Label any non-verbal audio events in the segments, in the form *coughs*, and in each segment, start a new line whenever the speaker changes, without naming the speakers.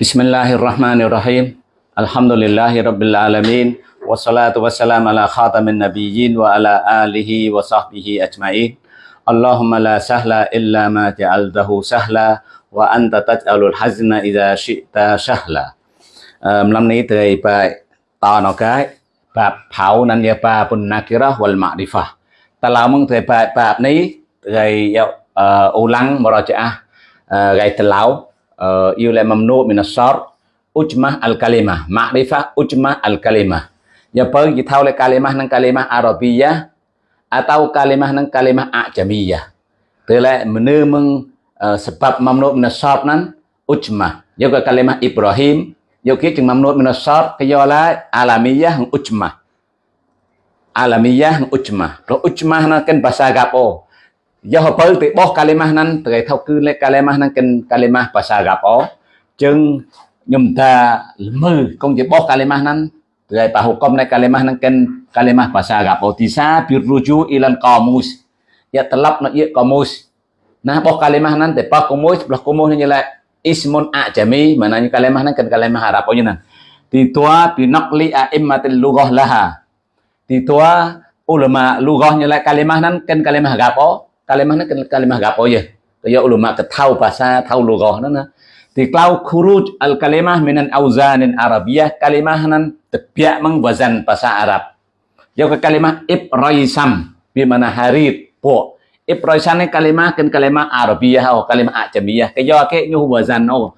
Bismillahirrahmanirrahim. Alhamdulillahi rabbil alamin. Wassalatu wassalamu ala khatamin nabiyyin wa ala alihi wa sahbihi ajma'in. Allahumma la sahla illa ma ja'altahu sahla wa anta taj'alul hazna idza syi'ta sahla. 15 นี้เตยไปต่อนอกไกบาปเผานันยาปาปุนนาคิระวัลมาดิฟะแต่เรามึงเตยไปบาปนี้เตยอุลังมรจะไกตะลาว Eh, uh, yule mamnu min al ya kalimah ma'rifah ujmah al kalimah ya pun kita oleh kalimah nang kalimah arabiyah atau kalimah nang kalimah ajamiyah. Telah menemeng uh, sebab mamnu minasar nan ujmah. Ya Juga kalimah Ibrahim ya ke jeung mamnu kiyola ya alamiyah ujmah. Alamiyah ujmah. Lo ujmah nang kan bahasa gapo មើគង់ជាបោះកាលេម៉ាស់ហ្នឹងទៅឲ្យបាហុកំនៃកាលេម៉ាស់ហ្នឹងកិនកាលេម៉ាស់ភាសាកាប់អទីសាពីរូជូអ៊ីឡានកមូសយកត្រឡប់នៅយកកមូសណាបោះកាលេម៉ាស់ហ្នឹងទៅបោះកមូសផ្លោះកមូសនេះឡា ismun ajami maknanya kalimah nan kan kalimah Arab punya nan titua binaqli a'immatil lughah laha titua ulama lughahnya la kalimah nan kan kalimah Arab kalimah nó kalimah gapo je ya ulama ketau bahasa tau lughah nana thì klau khuruj al kalimah minan auzanin arabiyah, kalimah nan tebiak mang wazan bahasa Arab. Ya ke kalimah ibraisam bi mana harid po ibraisam ni kalimah kan kalimah arabiyah atau kalimah ajamiyah. Kaya ke nyu wazan oh.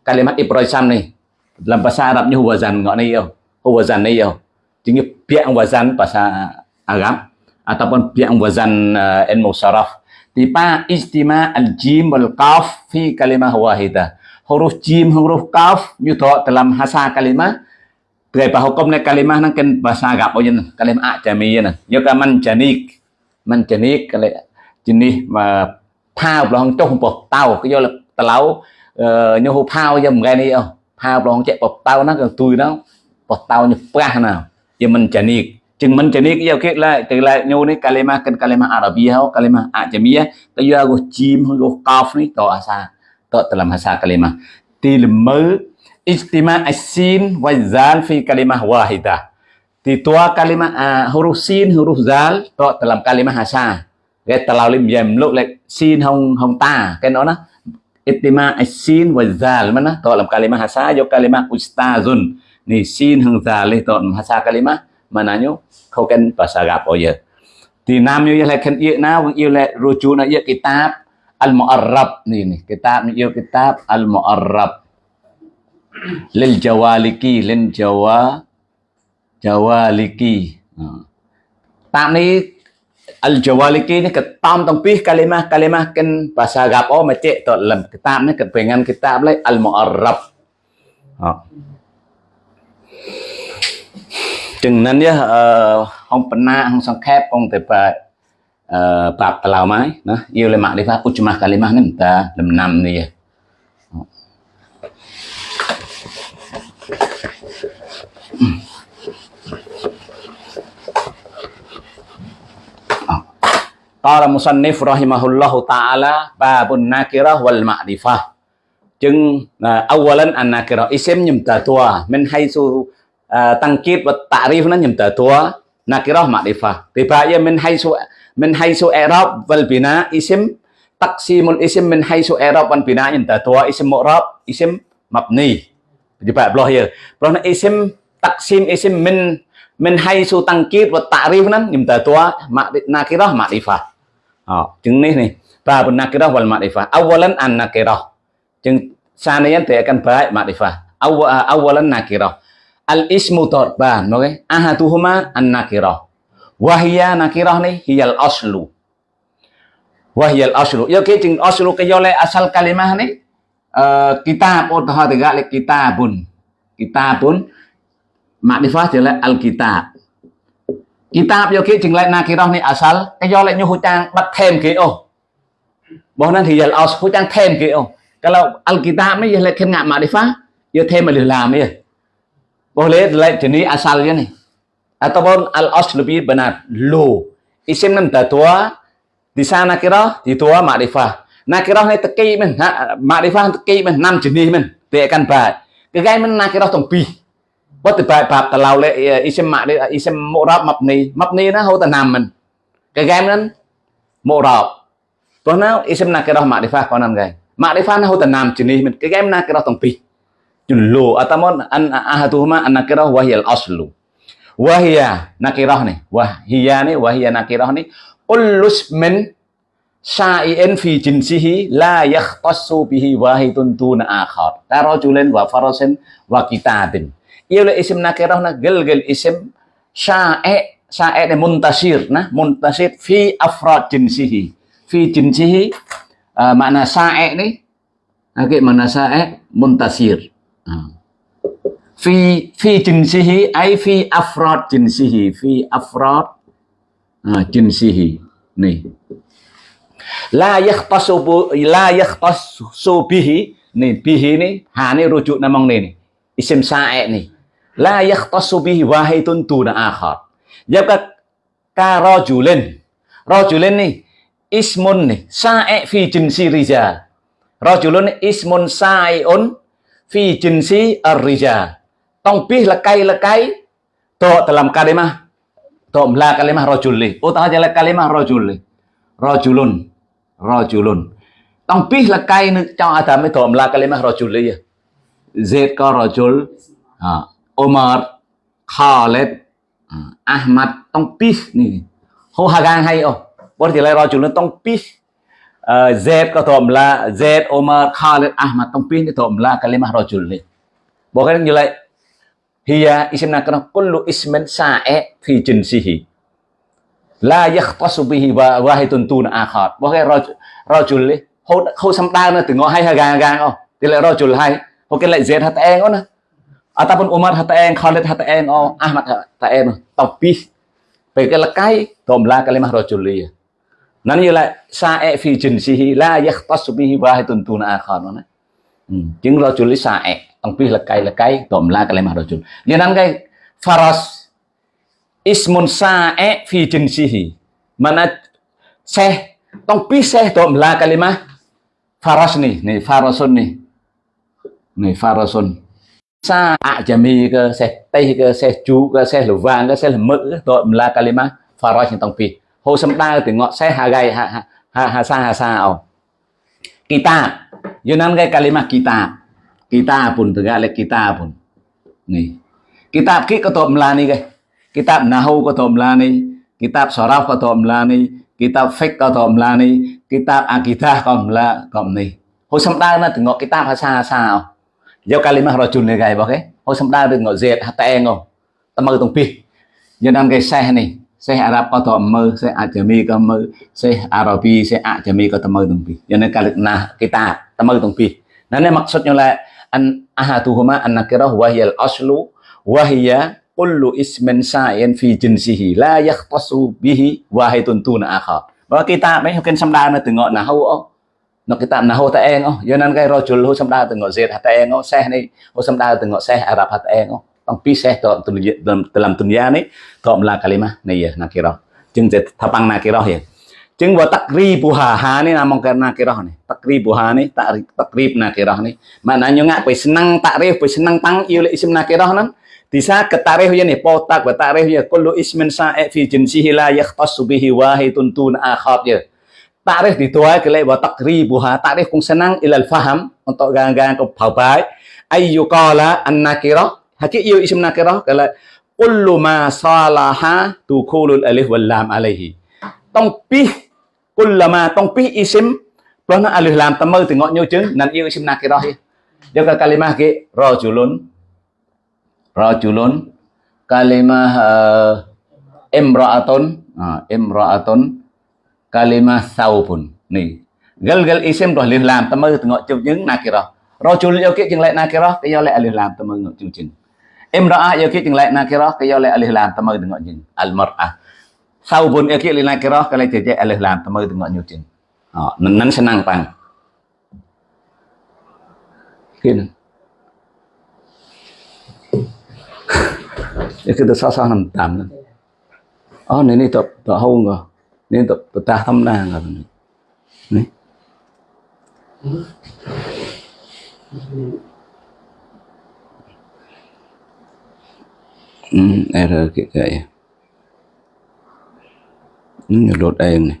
Kalimah ibraisam ni, dalam bahasa Arab nyu wazan ngak ni oh. yo wazan ni yo chính biak wazan bahasa Arab. Ataupun pihak wazan uh, ilmu saraf tipa istima al jim wal qaf fi kalimah wahidah huruf jim huruf qaf như thọ dalam hasa kalimah Dari hukum ni kalimah nang kan bahasa Arab oh jen kalimah ajami jen yo ka man janik man janik kali jenis mà phao lòng trong bột tàu cái do là tàu như hồ phao cho một cái này không phao lòng chạy bột tàu nó còn tui nó bột tàu như pa nào giờ mình janik chừng mình chỉ biết giao kết lại từ lại nhau này kalimah kan kalimah Arabiyah atau kalimah Ajamiyah tayo aku jim aku qaf ni to asa to dalam bahasa kalimah tilmu istima asin wa à, zal fi kalimah wahidah thì tua kalimah uh, huruf sin huruf zal to dalam kalimah asa cái terlalu lim yem lúc lại sin hong hong ta cái đó nó istima asin wa zal mà nó to làm kalimah asa yo kalimah ustazun. Ni sin hong zal to dalam bahasa kalimah mananya kau kan bahasa Arab oh ya thì nam như là khen yêu nào yêu là rujuk na yêu kitab al mu'arrab ni ni kitab yêu kitab al mu'arrab lil jawaliki lil jawa jawaliki. Tạm ni al jawaliki ni ketam tong pih kalimah kalimah kan bahasa Arab oh macam tu dalam kitab ni kepengan kitab lai al mu'arrab ចឹងនឹងនេះអឺអង្គបណ្ណាអង្គសង្ខេបអង្គតែបាអឺបាបតឡៅម៉ៃណាយូលេម៉ាក់នេះថាពុជម៉ាស់កាលីម៉ាស់នេះមិនតាដំណាំនេះតរមុសានិហ្វរ៉ហ៊ីម៉ាហ៊ុលឡោះតាអាឡាបាបុនណាគិរ៉ះវលម៉ាឌីហ្វាចឹងអវលានអាណាគិរ៉ះអ៊ីសិមញុំតាទួមិនហៃស៊ូ Ờ, tăng tangkid và ta'rif nó nhầm tờ tua nakirah ma'rifah ribaya min haisu min haisu i'rab wal bina isim. Taqsimul isim min haisu i'rab wal bina nhầm tờ tua isim mu'rab isim mabni ribaya bloh ya bloh na isim taqsim isim min min tăng tangkid và ta'rif nó nhầm tờ tua nakirah ma'rifah đó chứng này. Này ba nakirah wal ma'rifah awalan an nakirah chứng sa này anh thì akan baik ma'rifah awal awalan nakirah al ismu torban oke ahatuhuma an nakirah wahia nakirah nih hiyal aslu wahiyal aslu ya ke jeng aslu ke yole asal kalimah nih uh, kitab oh tahu tiga le kitabun kitabun makrifah jele al kitab kitab yo ke jeng le nakirah nih asal ke yole nyu hutang bắt thêm ke oh bahwa nanti hiyal as hutang thêm ke oh kalau al kitab nih ya le khen ngạ makrifah ya thêm mà làm ya boleh jenis asalnya nih ataupun al as lebih benar lo isim nan tua di sana kira di tua makrifah nakirah ni teki men makrifah teki men enam jenis men dia akan baik kegai men nakirah tong pi វត្តបែបប្រាប់តឡៅលេអ៊ីសិមម៉ាអ៊ីសិមមករ៉ាប់ម៉ាប់នីម៉ាប់នីណាហូតណាំមិនកែកែ Jullu atamon an ahatuhuma an nakirah wahyal aslu. Wahya nakirah nih, wahya nih, wahya nakirah nih. Ullus min sa'in fi jinsihi la yakhtassu bihi wahidun tuna akhar. Tarajulin wa farasin wa kitabin. Iya le isim nakirah nah gel gel isim sae sae nih muntasir nah muntasir fi afrad jinsihi. Fi jinsihi uh, makna syai' nih. Oke, okay, mana syai' muntasir fi fi jinsihi ay fi afrad jinsihi fi afrad uh, jinsihi. Ni la yakhtasu la yakhtasu bihi ni bihi ni ha ni rujuk namang ni ni isim sa'e ni. La yakhtassu bihi wahidun duna akhar. Jabka ka rajulin. Rajulin ni ismun ni sa'i fi jinsi rijal. Rajulun ismun sa'iun fi jinsi ar-rijal tong pih lekai lekai to dalam kalimah to mla kalimah rajul li utah jala kalimah rojuli rojulun rojulun. Rajulun tong pih lekai ni trong adam to mla kalimah rojuli li zaid ka rojul. À, Omar Khaled à, Ahmad. Tong pis ni ho hagang hay oh bor tilai rajul tong pis Zaid kata Zaid Omar Khalid Ahmad tongpin itu omla kalimah rajul ni. Bukan jelai hiya isim nakra kullu ismin sa'i fi jinsihi. La yakhtasu bihi wahidun tun akhar. Bukan rajul rajul ni. Hô hô sam ta nó từ ngõ hay ha gang gang không? Thì lại rajul hay. Bukan lại Zaid hat eng ona. Ataupun Umar hat eng Khalid hat eng Ahmad hat eng tongpin. Pakai lekai omla kalimah rajul ni. Nó như là sae fi jinsihi la yahtasu bihi wahidun tuna akhar nó chứng hmm, rajuli sae ông pi lakai lakai tomla kalimah rajul như nan cái faras, ismun sae fi jinsihi. Mana seh, tong pi seh cái mà faras nih nih farasun nih nih farasun. Sa ajami ke, seh teh ke, seh chu ke, seh luvang ke, seh lemuk la cái mla kalima faraj tong pi ho sam da từ ngọ hà hagai hà hà hà sa hà sa au kita yunan cái kalima kita. Kita pun tegak là kita pun ni kitab ki ko to mla ni ke kitab nahu ko to mla ni. Kitab saraf ko to mla ni. Kitab fiqh ko to mla ni. Kitab akidah ko mla ko ni ho sam da na từ ngọ kitab ha sa sa au Giao kalimah rajul ni gai bakai. sâm semda được ngọ zet hata engo. Tamar tung pi. Nhân am gai seh. Seh Arab có to mơ, seh Ajami có mơ, seh Arabi, seh Ajami có tamar tung pi. Cho Nhân kalik nah kita tamar tung pi. Nah ini maksudnya lah an ahatuhuma an nakirah wahiyal aslu wahiya kullu ismin sa'in fi jinsihi la yakhtasu bihi wahidun tuna akhar. Bahwa kita mấy học samda nó từ ngọn là hâu nó kita tạm nào hô ta eng oh Cho nên cái rojul ho samda tu ngok zet hata eng oh seh ni ho samda tu ngok seh arab hata eng oh Tapi saya dalam dunia, dalam, dalam dunia ini Ta'amlah kalimah niyah nakirah Jeng tapang nakirah ya Jeng buat takrib buhaha ini namang ke nakirah nih Takrib buhaha ini takrib, takrib nakirah nih Maknanya ngak Pui senang takrif Pui senang tang Iulik isim nakirah nan Disa ketarih ya nih Potak betarih ya Kullu ismin sa'e fi jinsihi la yakhtasu bihi wahidun tun akhab ya Takrif dituai kelai buat takrib buhaha Takrif kung senang ilal faham Untuk gang-gang ke bawah ayyukala an-nakirah hakik yu isim nakirah kala kullu ma salaha dukhulul alif wal lam alaihi. Tong pi kullama tong pi isim plus nó alif lam tâm mơ từ ngọn nhiêu chứng nan yêu isim nakirah ya dia ke kalimah ke rajulun. Rajulun. Kalimah uh, imra'atun. Uh, imra'atun. Kalimah saubun ni. Gal gal isim dah alif lam tamu tengok chung chứng nakirah rajul yo kit jeng lek nakirah ke yo lại alif lam tamu tengok chung chứng Imra'ah yakit yang lain nakirah ke yolai alih lam tamai dengan jin. Al-mar'ah. na kia yang cái lại lain jajai alih lam tamai dengan nyutin. Oh, nan senang cái Kin. Yakit itu sah-sah nam tam. Oh, ini tak tak hau ngah. Ini tak betah tam nang ngah. Nih. Ừ, R cái gậy nó đột em này.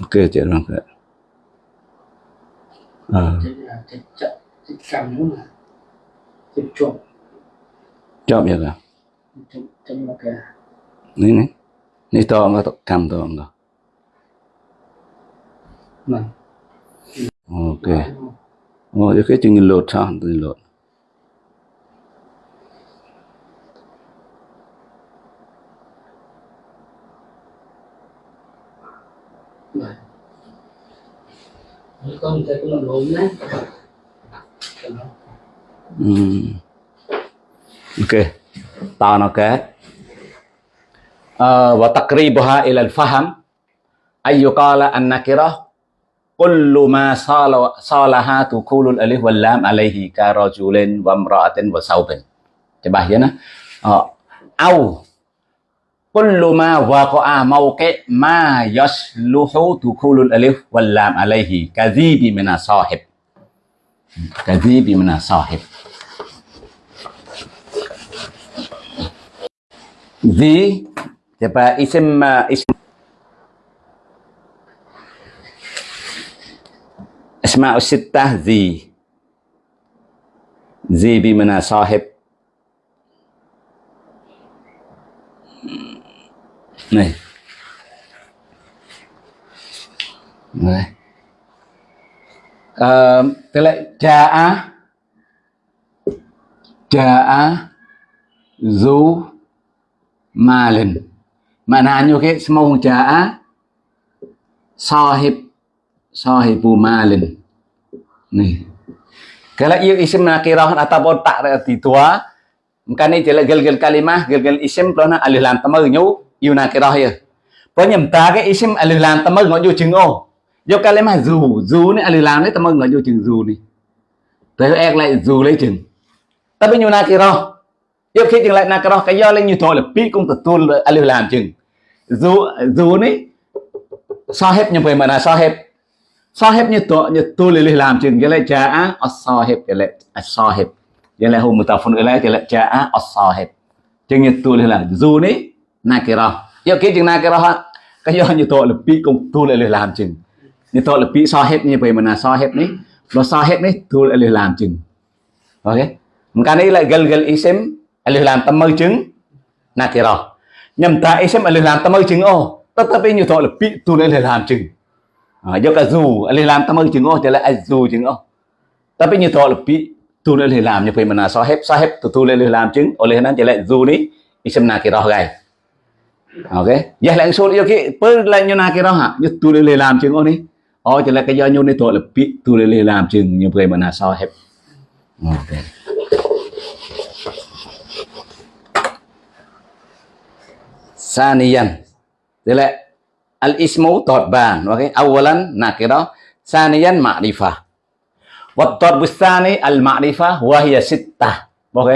Ok chị rồi kệ ờ.
Chụp chụp
chọn vậy
cái
ní ní ní to mà cầm to
này.
Ok. Oh cái chừng lột sao? Từ lột
Mấy con thấy cũng là bốn đấy
أوكي طبعا أوكي آه وتقريبها إلى الفهم ان يقال النكره كل ما صال صالها تقول الالف واللام عليه كرجل وامراه وثوب تبهينا آه أو كل ما وقع موقع ما يصلح دخول الألف واللام عليه. كذيب من صاحب. كذيب من صاحب. ذي isim uh, isim أسماء الستة. ذي. ذي بمعنى صاحب. Này. Này. Ờ, tức là jaa jaa zu malin maknanya ke semua jaa sahib sahibu malin ni kalau ia isim nakirah ataupun tak di tua Makanya jelas gel-gel kalimah, gel-gel isim kerana à nyu yêu nàng cái đó hiểu à? có nhầm ta cái isim alilan ta mơ ngọn vô chừng ô. Vô cái lấy mà dù dù này alilan đấy, ta mơ ngọn vô chừng dù này. Tới em lại dù lấy chừng. Ta bây nhiêu nàng cái đó. Yêu khi chừng lại nàng cái đó, cái do lên như thôi là pi cũng tự tuôn alilan chừng. Dù dù này, so hết nhưng về mà là so hết so hết như tôi như tôi lấy làm chừng, cái lại trả so hết cái lại so hết cái lại hôm một tập phun cái lại cái lại trả so hết chừng như tôi lấy làm dù này nakirah ya cái chừng ha, cái do như tội là bị công tu lại làm chừng. Như tội là bị hết như vậy mà là này, nó sao hết này tu lại làm chừng. Ok. Một cái này là gal gal isim tâm lam tamai chừng nakirah nhầm ta isim à, làm tâm mơ chứng ô bây như tội là bị tu lại làm chừng. À, do cả dù à, lời làm tâm mơ chứng ô thì là dù chứng ô. Bây như tội là bị tulis làm như vậy mà là sahib sahib tu tulis làm chứng oleh nan jelek zu ni isim nakirah gai ok. Ya lang so yo ki per la nyo na ki ha yo tu le làm chừng oni o chỉ là cái do nyo ni to là bị tu le làm chừng vậy mà mana sao hết? ok. Saniyan tức là al ismu tadban ok? Awalan nakira saniyan ma'rifah wa tadbus sani al ma'rifah wa hiya sittah. Ok?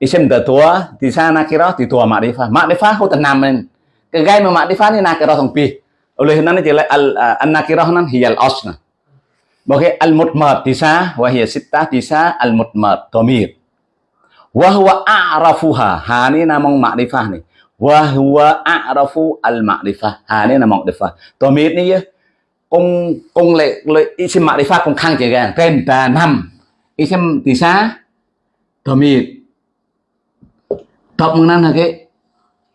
Isim datua di sana kira di tua ma'rifah ma'rifah hutan namen kegai ma ma'rifah ni nakirah tong pi oleh nan je al à, an nakirah nan hiyal asna Bagi al mutmad tisa wa hiya sittah tisa al mutmad dhamir. Wa huwa a'rafuha. Ha ni namong ma'rifah ni. Wa huwa a'rafu al ma'rifah. Ha ni namong ma'rifah. Dhamir ni ya. Kung kung le, le isim ma'rifah kung khang je gan. Ren ba nam. Isim tisa tomir, Tập mừng nan ha.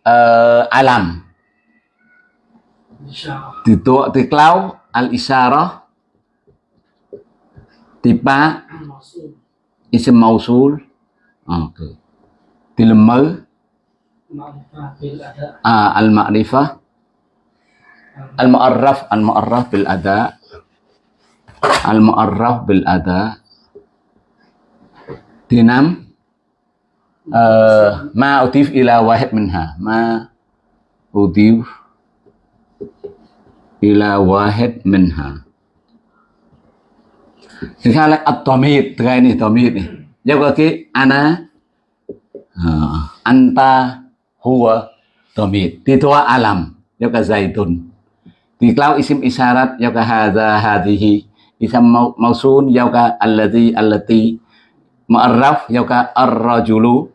uh, alam. Di tiklau al-isyarah tipa isim mausul. Oke di dilema ah, al-ma'rifah al-mu'arraf al-mu'arraf bil ada al-mu'arraf bil ada dinam Eh, ma utif ila wahid minha ma utif ila wahid minha Sekarang atomit, kayak ini atomit. tamid nih. Jawab ki ana eh, anta huwa tamid. Titua alam, jawab zaitun. Diklau isim isyarat jawab hadza hadhihi. Isam mausun jawab alladhi alladhi mu'arraf yau ka ar-rajulu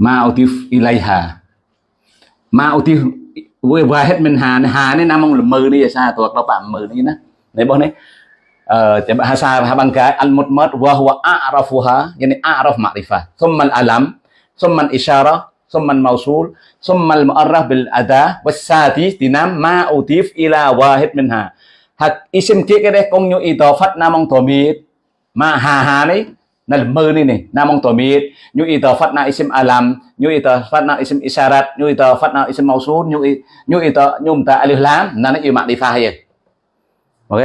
ma utif ilaiha. Ma utif với wahid min hà hà này nam ông là mừ đi sao thuộc nó bạn mừ đi nè đấy bọn này ờ chỉ bạn hasa ha bằng cái al mutmad wa huwa a'rafuha yani a'raf ma'rifah. Thumma al alam thumma al isyara thumma al mawsul thumma al mu'arraf bil ada wasati tinam ma utif ila wahid minha hak isim kia cái công nhu idafat nam ông tomit ma hà hà đấy na mơ ni này namong tổ mít như ý tờ phát na isim alam như ý tờ phát na isim isarat như ý tờ phát na isim mausul như ý như ý tờ ông ta alif lam. Na nó yêu mạng đi pha hay ok.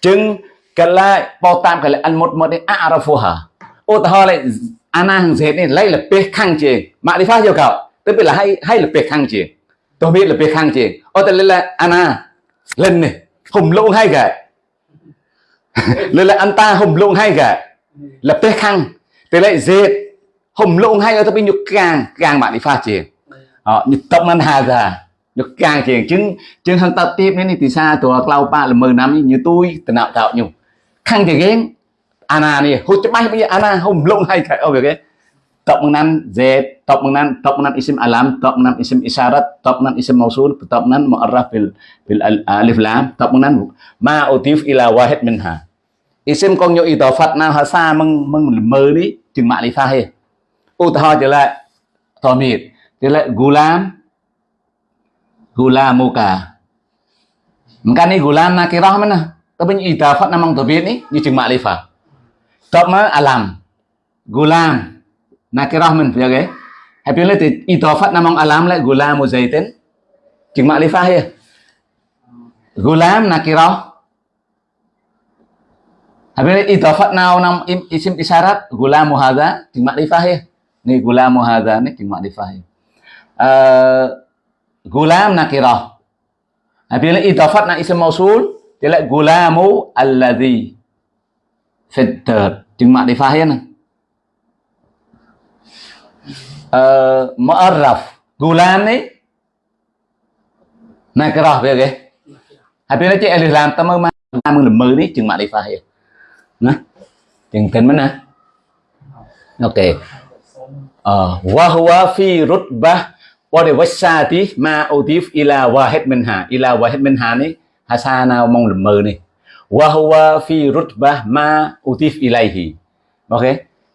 Chừng cái lại bao tam cái lại ăn một một đấy arafu hả ô ta ho lại anh hàng dệt này lấy là pe khang chì mạng đi pha nhiều cậu. Tức là hay hay là pe khang chì tôi biết là pe khang chì ô à. *laughs* ta lên là anh, lên này hùng lũng hay cả lên là anh ta hùng lũng hay cả lập tới khăn tới lại dệt. Hồng lộn hay ở tập nhục càng càng bạn đi pha chì họ nhục tập ngân hà già. Nhục càng chì chứng chứng hàng tập tiếp nên thì xa tụi lao pa là mười năm như tôi từ nào tạo nhung khăn thì ghém Anna này hút cho bay bây giờ Anna hồng lộn hay cái ở việc ấy tập nan z tập năm tập nan isim alam. Tập năm isim isarat, tập năm isim mausul. Tập năm mu'arraf bil bil alif lam. Tập năm ma utif ila wahid minha isim con nhộ ý tỏ Phật nào hả xa, mừng mừng mơ đi chừng mạ li pha he utah trở lại tomit trở lại gulam Mình cái này gulam nakirah mana? Tapi ni idafat namang như ni ni đi makrifah. Top ma alam. Gulam nakirah man ya ke? Happy le phật idafat namang alam le gulamu zaitin. đi makrifah ya. Gulam nakirah. Happy Habis idafat naunam isim isyarat gula muhada di makrifah ya. Nih gula muhada nih di makrifah ya. Uh, eh, gulam nakirah. Nah, Habis idafat na isim mausul dilek gulamu alladhi allah di makrifah ya nah. Eh, uh, mu'arraf gulam nih nakirah ya. ya. Habis ni cik tamu lam tamu mu lam lemah makrifah ya. Nah. Jeung kan mana? Okey. Uh, ờ, wa huwa fi rutbah wa de wasati ma utif ila wahid minha ila wahid minha ni hasana mong lầm mơ ni wa huwa fi rutbah ma udif ilaihi ờ, như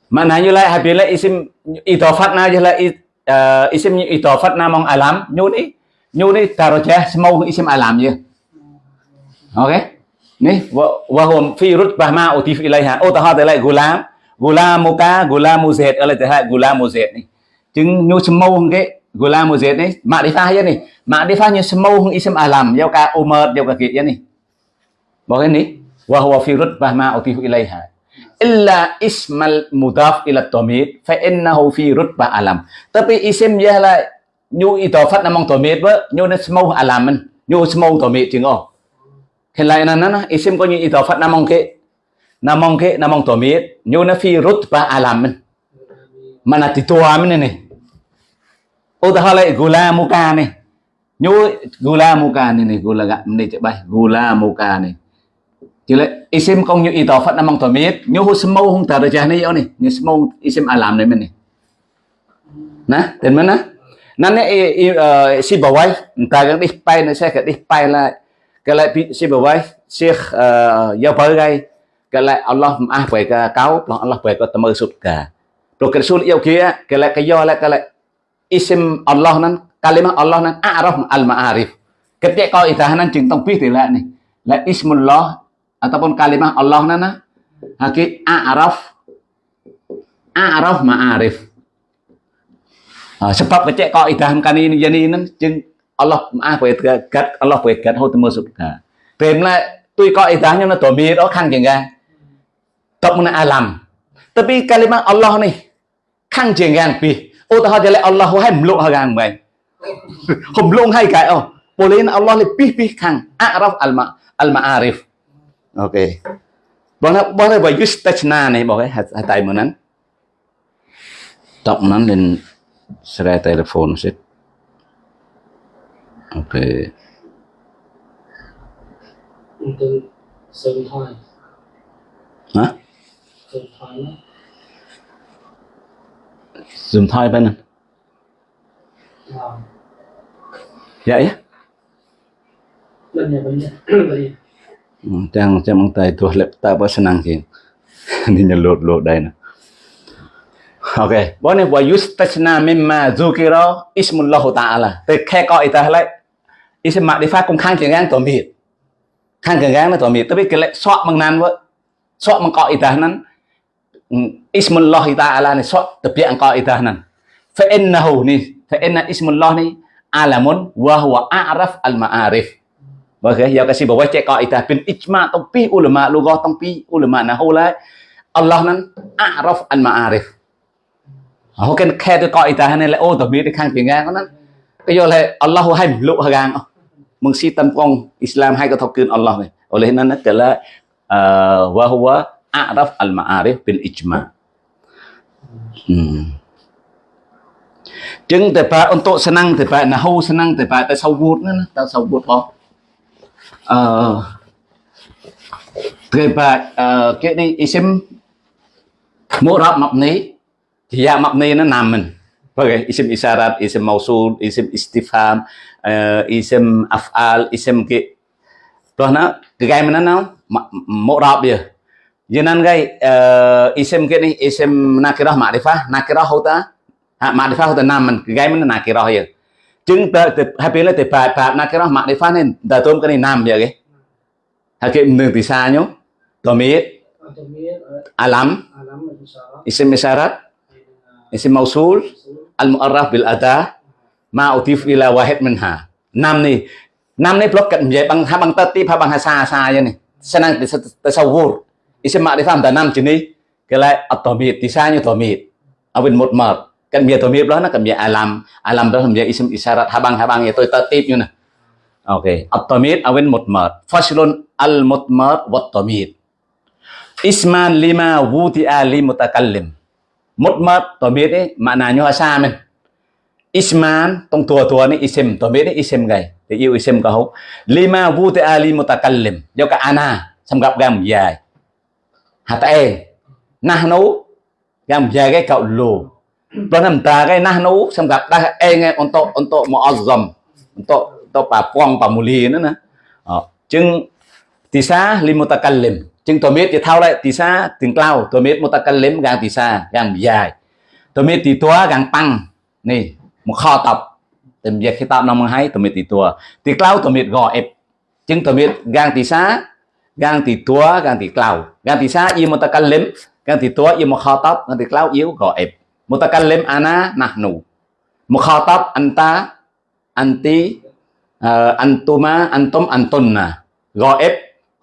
maknanya lah apabila isim idafat na jelah uh, isim idafat na mong alam nyu ni nyu ni darajah semau isim alam je ok? Ni wa wa huwa fi rutbah ma ô, ta oh tới lại gulam. Gulamuka gulamu zaid ala tah gulamu zaid ni chứng nhu semau cái Gulamu Zaid ni makrifah ya ni makrifahnya semua isim alam yau cả umar yau cả kit ya ni bahwa ni wa huwa fi rutbah ma utifu ilaiha illa ismal mudaf ila tomit. Fa innahu fi rutba alam tapi isim dia là nhu idafat namong tomit ba nhu na semua alam man nhu semua tamid chừng oh hiện lại nè nè, isim có như idafat namong ke namong ke namong tamid nó na fi ba alam man mana titua ta ni Utahale gula muka này, Nyu gula muka này này gula gak meni chạy bay gula muka ni chứ lại isim có như ý phật nam nyu tổ namang tomit nyu hu semau hung này nih yo nih. sâm mâu isim alam này mình này, nè, dan mana? nè nè nè uh, si bawai ta kan đi bay nó sẽ cái đi bay là cái lại sẽ bảo vậy sẽ giờ bởi cái cái lại Allah ah về cái cáo Allah về cái tâm sụt cả rồi cái sụt yêu kia cái lại cái do lại cái lại isim Allah nan kalimah Allah nan a'raf al ma'arif ketika kau itahanan jeng tong pih lah nih la ismullah ataupun kalimah Allah nana haki a'raf a'raf ma'arif sebab kecek kau idahan kan ini jadi ini jeng Allah maaf kat Allah kat ho temu subka pemla tui ko idahnya na tomir oh kan jenga top mana alam tapi kalimat Allah ni kan jenga pi oh tahu jadi Allah hai meluk hagang mai hom lung hai kai oh boleh Allah le pi pi kan a'raf al ma al ma'arif okey បងថាបងថាបើយុស្តេឆ្នានេះបងហ่าតៃមុនហ្នឹងតបមុនហ្នឹងលេនស្រែតេលេហ្វូនសិទ្ធ ខេ
Untuk Sơn Thôi
hả?
Sơn nó
dùng thôi bên *laughs* *laughs* này vậy á Ừ, Jangan macam tay tu laptop apa senang sih. Ni nyelot lot dah ni. Okay, boleh wa yustasna mimma zukira ismullah ta'ala. Từ khe coi ta lại ism ma'rifah cũng khang tiếng ngang tổ mịt. Khang tiếng ngang là tổ mịt, tapi cái lại soạn bằng nan vợ. Soạn bằng coi ta nan. Ừ, ismullah ta'ala ni soạn tập biện coi ta nan. Fa innahu ni, fa inna ismullah ni alamun wa huwa a'raf al-ma'arif. Vâng, giờ cái gì bảo vệ bawa cek kaidah bin ijma tong pi ulama lugo tong pi ulama nahwu lại Allah nan a'raf al ma'arif. Họ cái khe cái kaidah này là ô tao biết cái khang tiếng ngang nó cái do là Allah hay lụ hàng mengsitan pong Islam hai ketokin Allah ni. Oleh nana kala uh, wa huwa a'raf al-ma'arif bil ijma. Hmm. ចឹងតែបើអន្តសនាំងតែបើណាហូសនាំងតែបើតែសវូតណាតែសវូតផងអឺតែបើអឺគេនេះអ៊ីសឹមមករ៉ាប់មកនេះជាមកនេះណាមិន Pakai isim isyarat, isim mausul, isim istifham, uh, isim af'al, isim ke, Tuh na, kegai mana na? Mu'rab ya. Jenan gay uh, eh, isim ke ni isim nakirah ma'rifah, nakirah huta. Ha, ma'rifah huta naman, kegai mana nakirah ya. Jeng tờ tờ hapilah là tờ nakirah ma'rifah nên tờ tôm cái nam ya ke. Hakim nung tisa nyo. Domir. Alam.
Alam.
Isim isyarat. Isim mausul al-mu'arraf bil ada ma utif ila wahid minha. nam nih. nam nih blok kan menjadi bang habang tertib habang hasa saya nih. Senang di tasawur. Isim ma'rifah ada nam jenis. Kelai at-tamid, disanya tamid. Awin mutmar. Kan biar tomit lah kan biar alam. Alam dah biar isim isyarat habang-habang itu tertib ya như. Oke, okay. at-tamid awin mutmar. fasilun al-mutmar wat tomit Isman lima wudi ali mutakallim. Mutmad tamid ấy hóa sa mình. Isman, tông tua tua này, isim biết đấy isim gầy. Thì yêu isim kau lima wuti'a li mutakallim. Do cả ana, xong gặp gam dài. Hata e nahnu gam dài cái cậu lù. Plenem ta cái nahnu semgat dah enge on to muazzam pa untuk pa muli nữa nè. Ờ, ចឹងតើមេតយថាឡៃទីសាទាំងក្លៅតើមេតមតកលិមកាងទីសាកាងយាយតើមេតទីតัวកាងប៉ាំងនេះមកខតបតែនិយាយគេតបនំមកឲ្យតើមេតទីតัวទីក្លៅតើមេតកអេបចឹងតើមេតកាងទីសាកាងទីតัวកាងទីក្លៅកាងទីសាយីមតកលិមកាងទីតัวយីមកខតបកាងទីក្លៅយីកអេបមតកលិមអាណាណាស់នោះមកខតបអន្តាអន្ទីអន្តុមាអន្តុមអន្តុនណាកអេប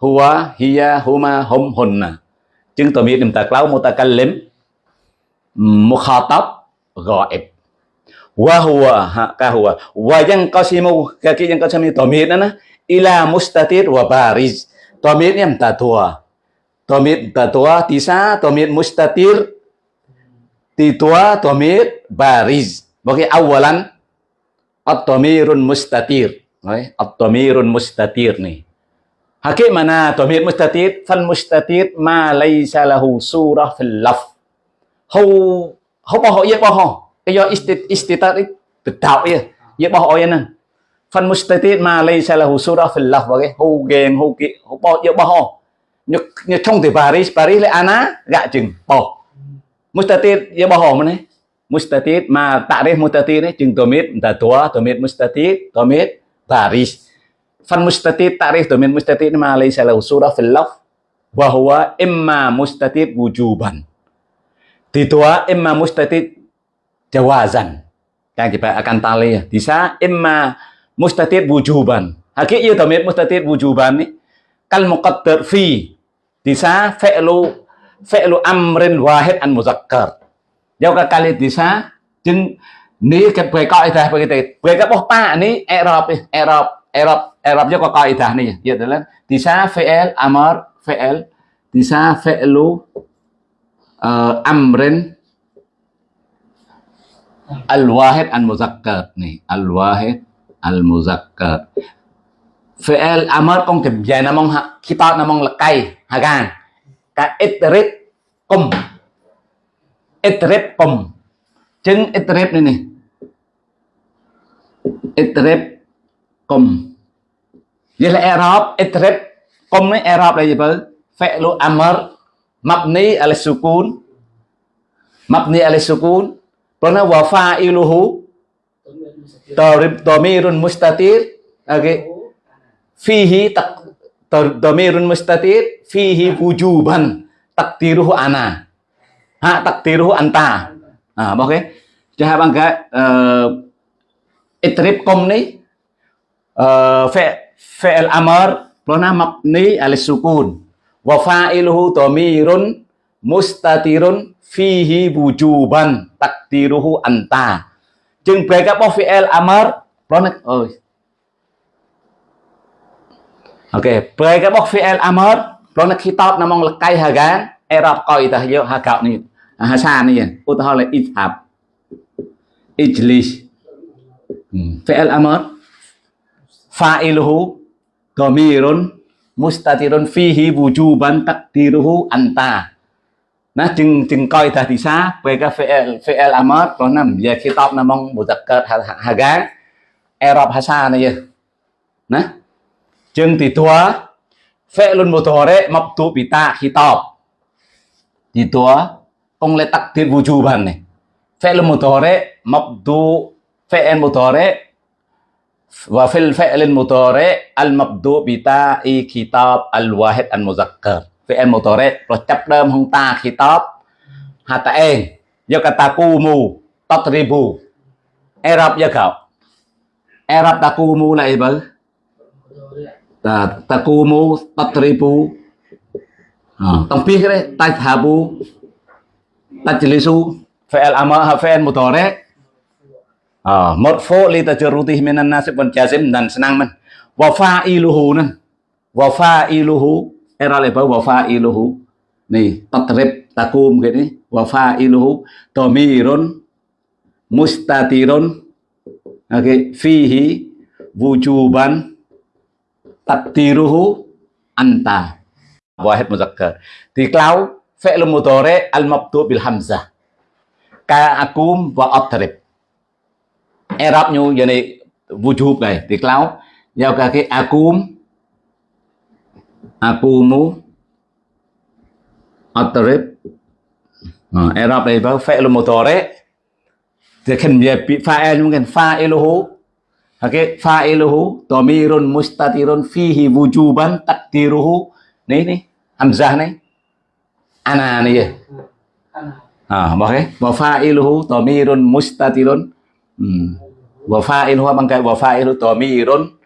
huwa hiya huma hum hunna. Chứng tỏ ta mutaqallim mutakallim mukhatab ghaib. Wa huwa ha ka huwa wa yang qasimu kaki yang qasimi na ila mustatir wa bariz. Dhamirnya mutatua dhamir mutatua tisa dhamir mustatir. Titua dhamir bariz. Bagi awalan at-tamirun mustatir. At-tamirun mustatir nih Hakim mana tomir mustatid? Fan mustatir ma laysa lahu surah fil laf. Hau hau bao ya bao cái do istit istitat đạo ya ya bao ya nè. Fan mustatid ma laysa lahu surah fil laf bagi hau gen hau ki hau bao ya bao như như trong từ Paris Paris le ana gạ chừng, bao. Mustatid ya bao này mustatid ma ta'rif mustatid ni chừng tamir ta tua tamir mustatid Tamir Paris. fan mustati ta'rif domain mustati ini laisa lahu surah fil lafz imma mustati wujuban. Ditua imma mustati jawazan. Yang kita akan tali ya. Bisa imma mustati wujuban. Ya domain mustati wujuban ini kal muqaddar fi. Bisa fi'lu fi'lu amrin wahid an muzakkar. Jauh kali bisa jeng ni ke kau itu begitu. Mereka oh ni erop erop erop Arabnya kok kaidah nih ya adalah tisa fi'il amar fi'il tisa fi'lu uh, amrin. Al-wahid al-muzakkar. Nih al-wahid al-muzakkar. Fi'il amar con kiểm dài nó mong kita nó mong là cây hà gan. Cả itrit cùng. Itrit cùng. Chứng itrit này nè. Itrit cùng fi'l disa fi'lu uh, amrin al wahid này là Arab itrib kum này Arab là gì vậy fi'lu amr mabni ala sukun mabni sukun mustatir. Ok, Fihi tak Domirun mustatir. Fihi wujuban Takdiruhu ana. Ha takdiruhu anta. À, ok. Cho bằng cái ờ, uh, Itrib công ni uh, ờ, fi'il amar lona mabni alis sukun. Wa fa'iluhu dhamirun mustatirun fihi wujuban takdiruhu anta. Jeng break apa fi'il amar lona oh Oke, okay. break apa fi'il amar lona kitab namong lekai hagan erab qaidah yo hagak ni. Hasan ni ya, utaha ithab ijlis. Hmm. amar fa'iluhu dhamirun mustatirun fihi wujuban takdiruhu anta. Nó chừng chừng coi ta thì xa về cái fi'il fi'il amr có nằm về khi top nằm mong muzakkar hagan Arab hasa này nè chừng thì tua fi'lun mudhari mabdu bi ta khitab thì tua ông lại takdir wujuban này. Fi'lun وفي الفعل المضارع المبدوء بتاء خطاب الواحد المذكر فعل مضارع ប្រចាប់ដើមហុងតា خطاب ហតអេងយកកតាគូមូតតរីបូអេរ៉ាប់យកកអេរ៉ាប់តាគូមូឡៃបើតាតាគូមូតតរីបូតំពីគេតៃថាបូតតជលីស៊ូ فعل امر فعل مضارع một phố li tajarrudih minan nasib wal jazim dan senang men wafa iluhu nan wafa iluhu era le wafa iluhu nih tatrib takum gini này fa'iluhu dhamirun mustatirun oke okay. fihi wujuban takdiruhu anta wahid muzakkar diklau fi'l mudhari al mabdu bil hamzah ka akum wa atrib Arab như giờ này wujub này thì clau giao cả cái akum akumu atrib Arab đây với fi'l mudhari thì khen về fa'il mungkin fa'iluhu okay fa'iluhu dhamirun mustatirun fihi wujuban takdiruhu nih nih hamzah nih ana nih ya à ok wa fa'iluhu dhamirun mustatirun hmm. Hmm. wa fa'il huwa cái wa fa'ilu dhamirun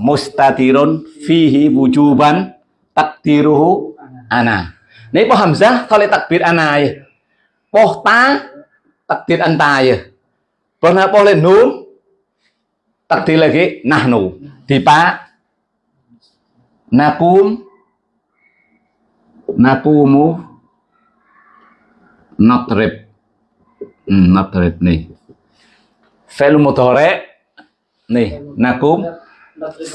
mustatirun
fihi wujuban takdiruhu ana. Ini po hamzah kalau takbir ana ya. Po ta takdir anta ya. Pernah boleh nun takdir lagi nahnu. dipa nakum nakumu natrib hmm, natrib nih. Fi'il mudhari nih nakum.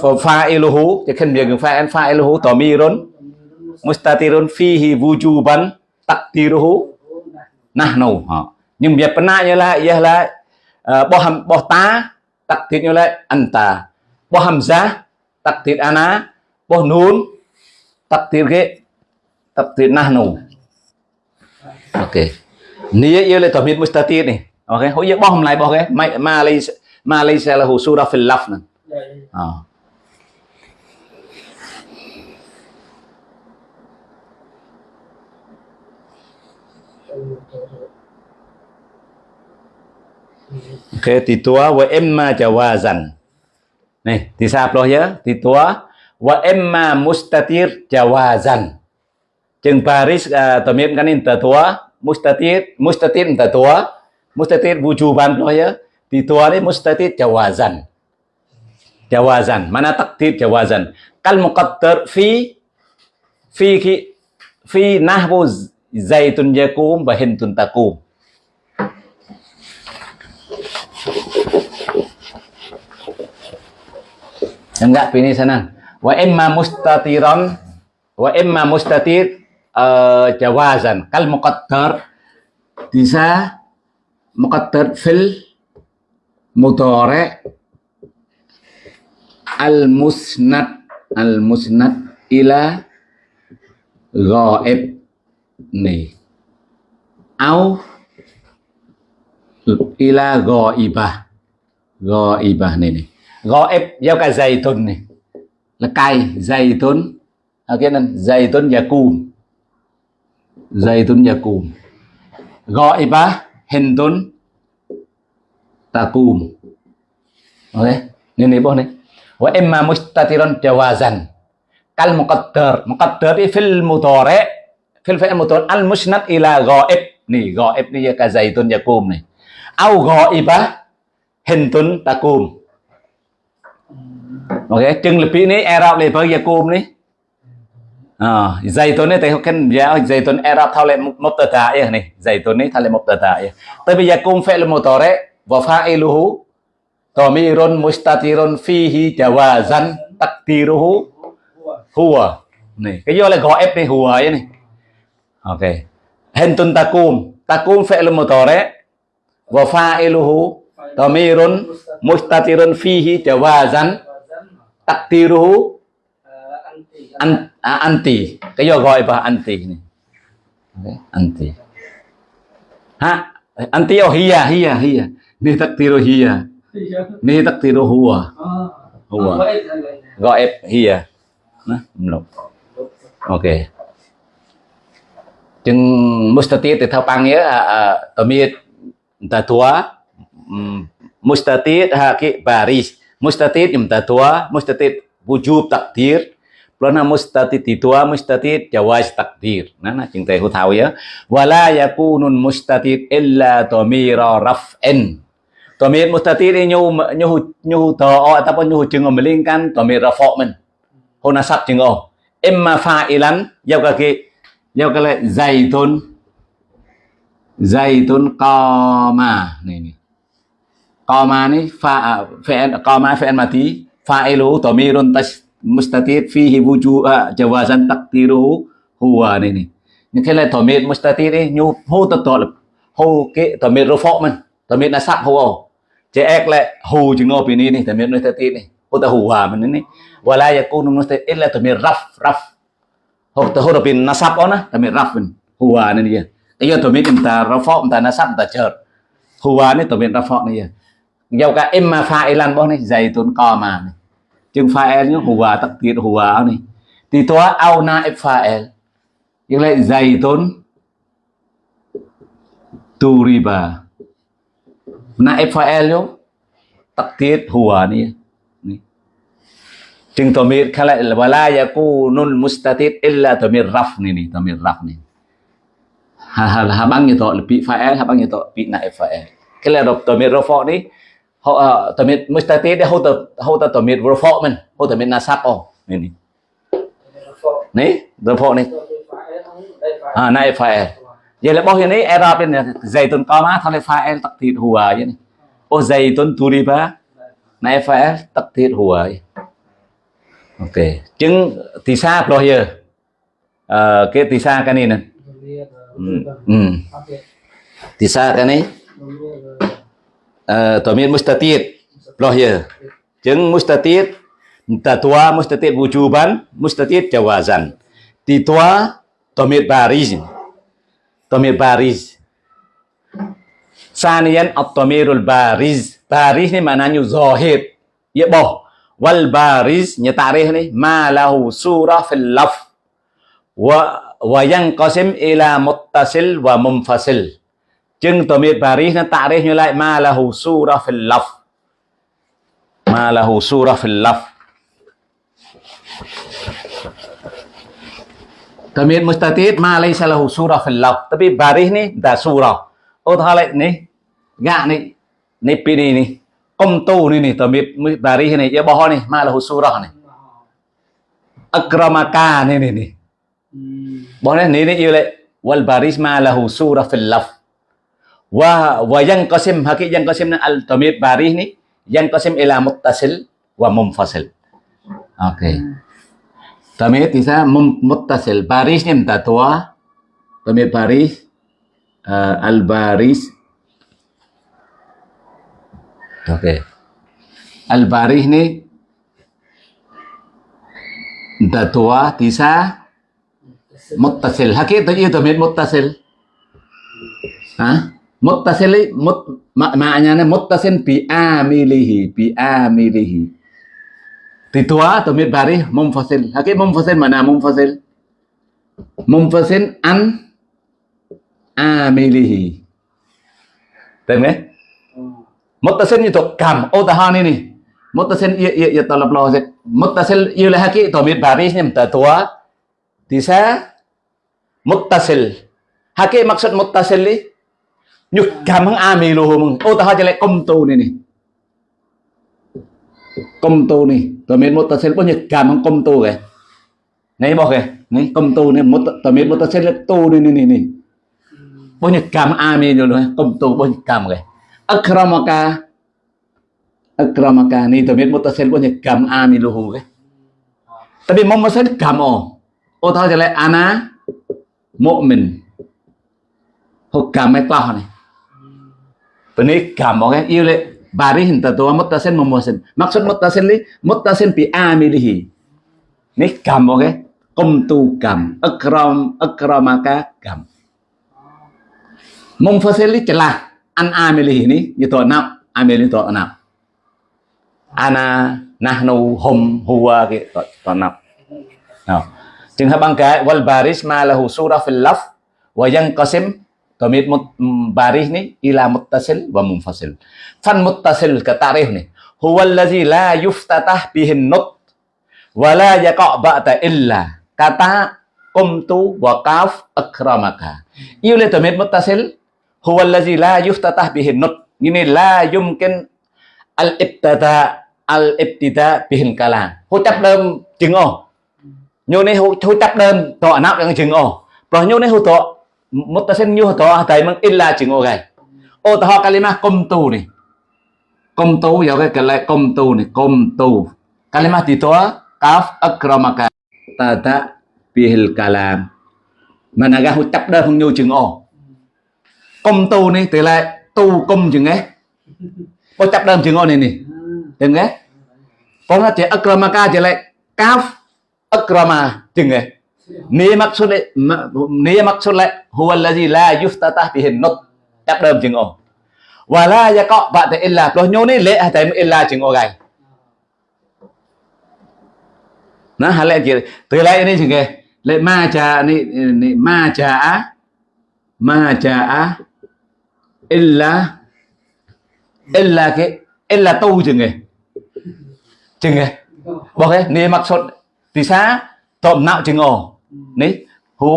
Fa'iluhu thì khen việc fa'il fa'iluhu dhamirun mustatirun fihi wujuban takdiruhu nahnu nhưng việc là ialah là uh, ham boh ta takdir là anta. Boh hamzah takdir ana. Boh nun takdir ke takdir nahnu. Ok. Nia ialah mi mustatir nih Oke, hữu giấc bom lại bọc cái malaysia malaysia là hồ sura phil ya, ya. ah. Oke, titua wa emma jawazan. Nih, disaploh ya, titua wa emma mustatir jawazan. Jeng baris eh, uh, tomim kan inta tua, mustatir, mustatir inta tua, mustatir wujuban loh ya. Titua ini mustatir jawazan. jawazan mana takdir jawazan kal muqaddar fi fi fi nahwu zaitun yakum wa hintun takum Enggak ini sana. Wa imma mustatiran wa imma mustatir uh, jawazan kal muqaddar bisa muqaddar في المضارع al المسند al غائب ila أو إلى au ila ghaibah ghaibah này này ghaib giao cả zaitun này là cây zaitun ở cái này zaitun và cùm zaitun và cùm ghaibah hendon takum. Ok ini nih boh nih wa imma mustatiran jawazan. Kal muqaddar muqaddar fil mudhari eh? fil fi'l mudhari al musnad ila ghaib. Nih ghaib nih ka zaitun yakum nih au ghaibah hendon takum. Ok, chừng lebih ini Arab lebar yakum nih à tuần này thì kan dạ, ya tuần Arab thao tờ mubtada ya nih tuần này thao lại mubtada ya tapi yakum fi'il mudhari wa fa'iluhu dhamirun mustatirun fihi jawazan takdiruhu huwa này, cái do là gọi ép này huwa ấy này. Ok. Hentun takum takum fi'l mudhari wa fa'iluhu dhamirun mustatirun fihi jawazan takdiruhu
an,
à, anti. Cái do gọi và anti này. Okay. anti. Ha anti oh hiya à, hiya à, hiya à. ni takdiru hiya ni takdiru huwa
huwa
gọi ép hiya Nah, belum. Oke. Jeung mustatid itu panggil uh, tomit ta tua um, mustatid haki baris mustatid ta tua mustatid wujub takdir. Plana mustatid didua mustatid jawaz takdir. Nah, nah jeung hữu tahu ya. Wala yakunun mustatid illa tomira raf'in. Tomir mustatid ini nyu nyu nyu to ataupun nyu jeung melingkan tomir rafa' men. hô nasab chừng ô imma fa'ilan yau cái yau giao zaitun zaitun qama này này qama ni fa fi'il qama fi'il mati fa'ilu dhamirun mustatid fihi wuju'a jawazan taqdiruhu huwa này này những cái là dhamir mustatir ấy nhu hô tập tổ hô cái dhamir rafa man dhamir nasab hô chế ek lại hô chừng ô pin này dhamir mustatid này, hô ta huwa man này wala yakunu mustaqil illa tamir raf raf. Ho to ho bin nasab ona tamir raf bin huwa ni giờ iyo to min ta rafa ta nasab ta chợt. Huwa ni to min rafa ni dia giao cả imma fa'ilan bo ni zaitun qama ni chừng fa'il ni huwa takdir huwa ni thì toa au naib fa'il yang lại zaitun turiba naib fa'il yo takdir huwa niจึงตัวมีขละวลายากูนุนมุสตาติดอิลลาตัวมีรัฟนี่นี่ตัวมีรัฟนี่ฮะฮะฮะบังitu lebih fa'il ha bang itu bi naib fa'il cái làตัวมีrafa ni họตัวมีมุสตาติดเขาตัว họ ờ, ở tầm mệt mới ta tết để hậu tập hậu ta tầm mệt vừa phọ mình hậu tầm mệt là sắp ồ này này. Này vừa phọ này.
À
này phải. Giờ là bao nhiêu đấy era bên này. Dày tuần co má thằng này phải em tập thịt hùa à, vậy này. Ô dày tuần tu đi ba này phải tập thịt hùa à, ok. Chứng thì xa rồi giờ à, cái thì xa cái này nè.
Ừ. ừ.
thì xa cái này. Eh, Tomir tamir mustatid loh ya. jeng mustatid tatwa mustatid wujuban mustatid jawazan. Titwa tamir baris tamir baris sanian at-tamirul baris baris ini maknanya zahid. Ya boh. Wal baris ni nih malahu surah fil laf. Wa wa yanqasim ila muttasil wa munfasil. Chừng tomir bariz nó tarikh như lại ma lahu surah fil laf ma lahu surah fil laf Tamir mustatid ma laysa lahu surah fil laf tapi baris ni dah surah oh thalai ni gak ni ni pini ni công tu ni ni tamit bari ni ya boh ni ma lahu surah ni akramaka ni ni ni boh ni ni yêu lại wal baris ma lahu surah fil laf wa wa kosim hakik yang yanqasim al tamir barih ni yang kosim ila muttasil wa munfasil. Oke. Hmm. Tamir bisa muttasil. Baris ini tatwa tamir baris eh, al baris oke. Okay. al baris ini tatwa bisa
muttasil.
Hakik itu iya tamir muttasil. Hah? Muttasil mut mak maknanya muttasil bi amilihi bi amilihi. Titua tamit baris munfasil. Hakik munfasil mana munfasil? Munfasil an amilihi. Tem eh? Muttasil itu kam. Oh tahan ini. Muttasil ia ia ia talab lo sik. Muttasil ia lah hakik tamit baris ni tua. Tisa muttasil. Hakik maksud muttasil ni nhục cảm hăng a mì lù mừng. Ô ta cho lại công tu này nè. Công tu nè tôi biết một ta sẽ có nhục cảm hăng công tu kìa. Này bỏ kìa. Này công tu nè một tôi biết một ta sẽ là tu nè nè nè. Này bao nhục cảm a mì luôn. Công tu bao nhục cảm kìa. Akramaka. Akramaka. Này tôi biết một ta sẽ có nhục cảm a mì lù kìa. Tapi mau masih cảm ô ô ta cho lại ana hoặc cảm mai tah này Ini gampang kan? Iya le baris hinta tua mutasin memuasin. Maksud mutasin li mutasin bi amilihi. Ini gampang kan? Kum tu gam, akram akramaka gam. Mumfasil li celah an amilihi ini itu nap amil itu nap. Ana nahnu hum huwa gitu nap. Nah, trường hợp bằng cái wal baris ma surah fil laf wa yanqasim Domir mut, baris ni ila muttasil wa munfasil. Fan muttasil ke tarikh ni. Huwa allazi la yuftatah bihin nut wa la yaqa' ba'da illa. Kata qumtu wa qaf akramaka. Yêu le domir muttasil huwa allazi la yuftatah bihin nut. Ini la yumkin al ibtada al ibtida bihin kalam. Hu chấp đơn chừng ô. Như này hu chấp đơn tọa nắp yang chừng ô. Rồi như này hu tọa muttasin nyu to tại mang illa chừng ô gai ô to kalimah qumtu ni qumtu ya cái kala lại qumtu ni qumtu kalimah di to kaf akramaka. Tada bihil kalam. Managa ga hu chấp đơn không nhu chừng ô qumtu ni te lại tu cung ching e có chấp đơn chừng ô ni nè. Đừng ấy có nó chỉ akramaka chỉ lại kaf akrama chừng ấy Ni maksud ni maksud la huwa allazi ta yuftatah bihi nốt Đáp đơm chừng ổ. Và la ya có bạn tại illa, lo nhô ni lệ hay tại illa chừng ổ gai. Nó hả lệ kia từ lại ni chừng kìa. Lệ ma cha ni ni, ma cha ma cha illa illa cái, illa tu chừng kìa. Chừng kìa. Bỏ cái ni maksud thì sao tộm nạo chừng ổ ni hu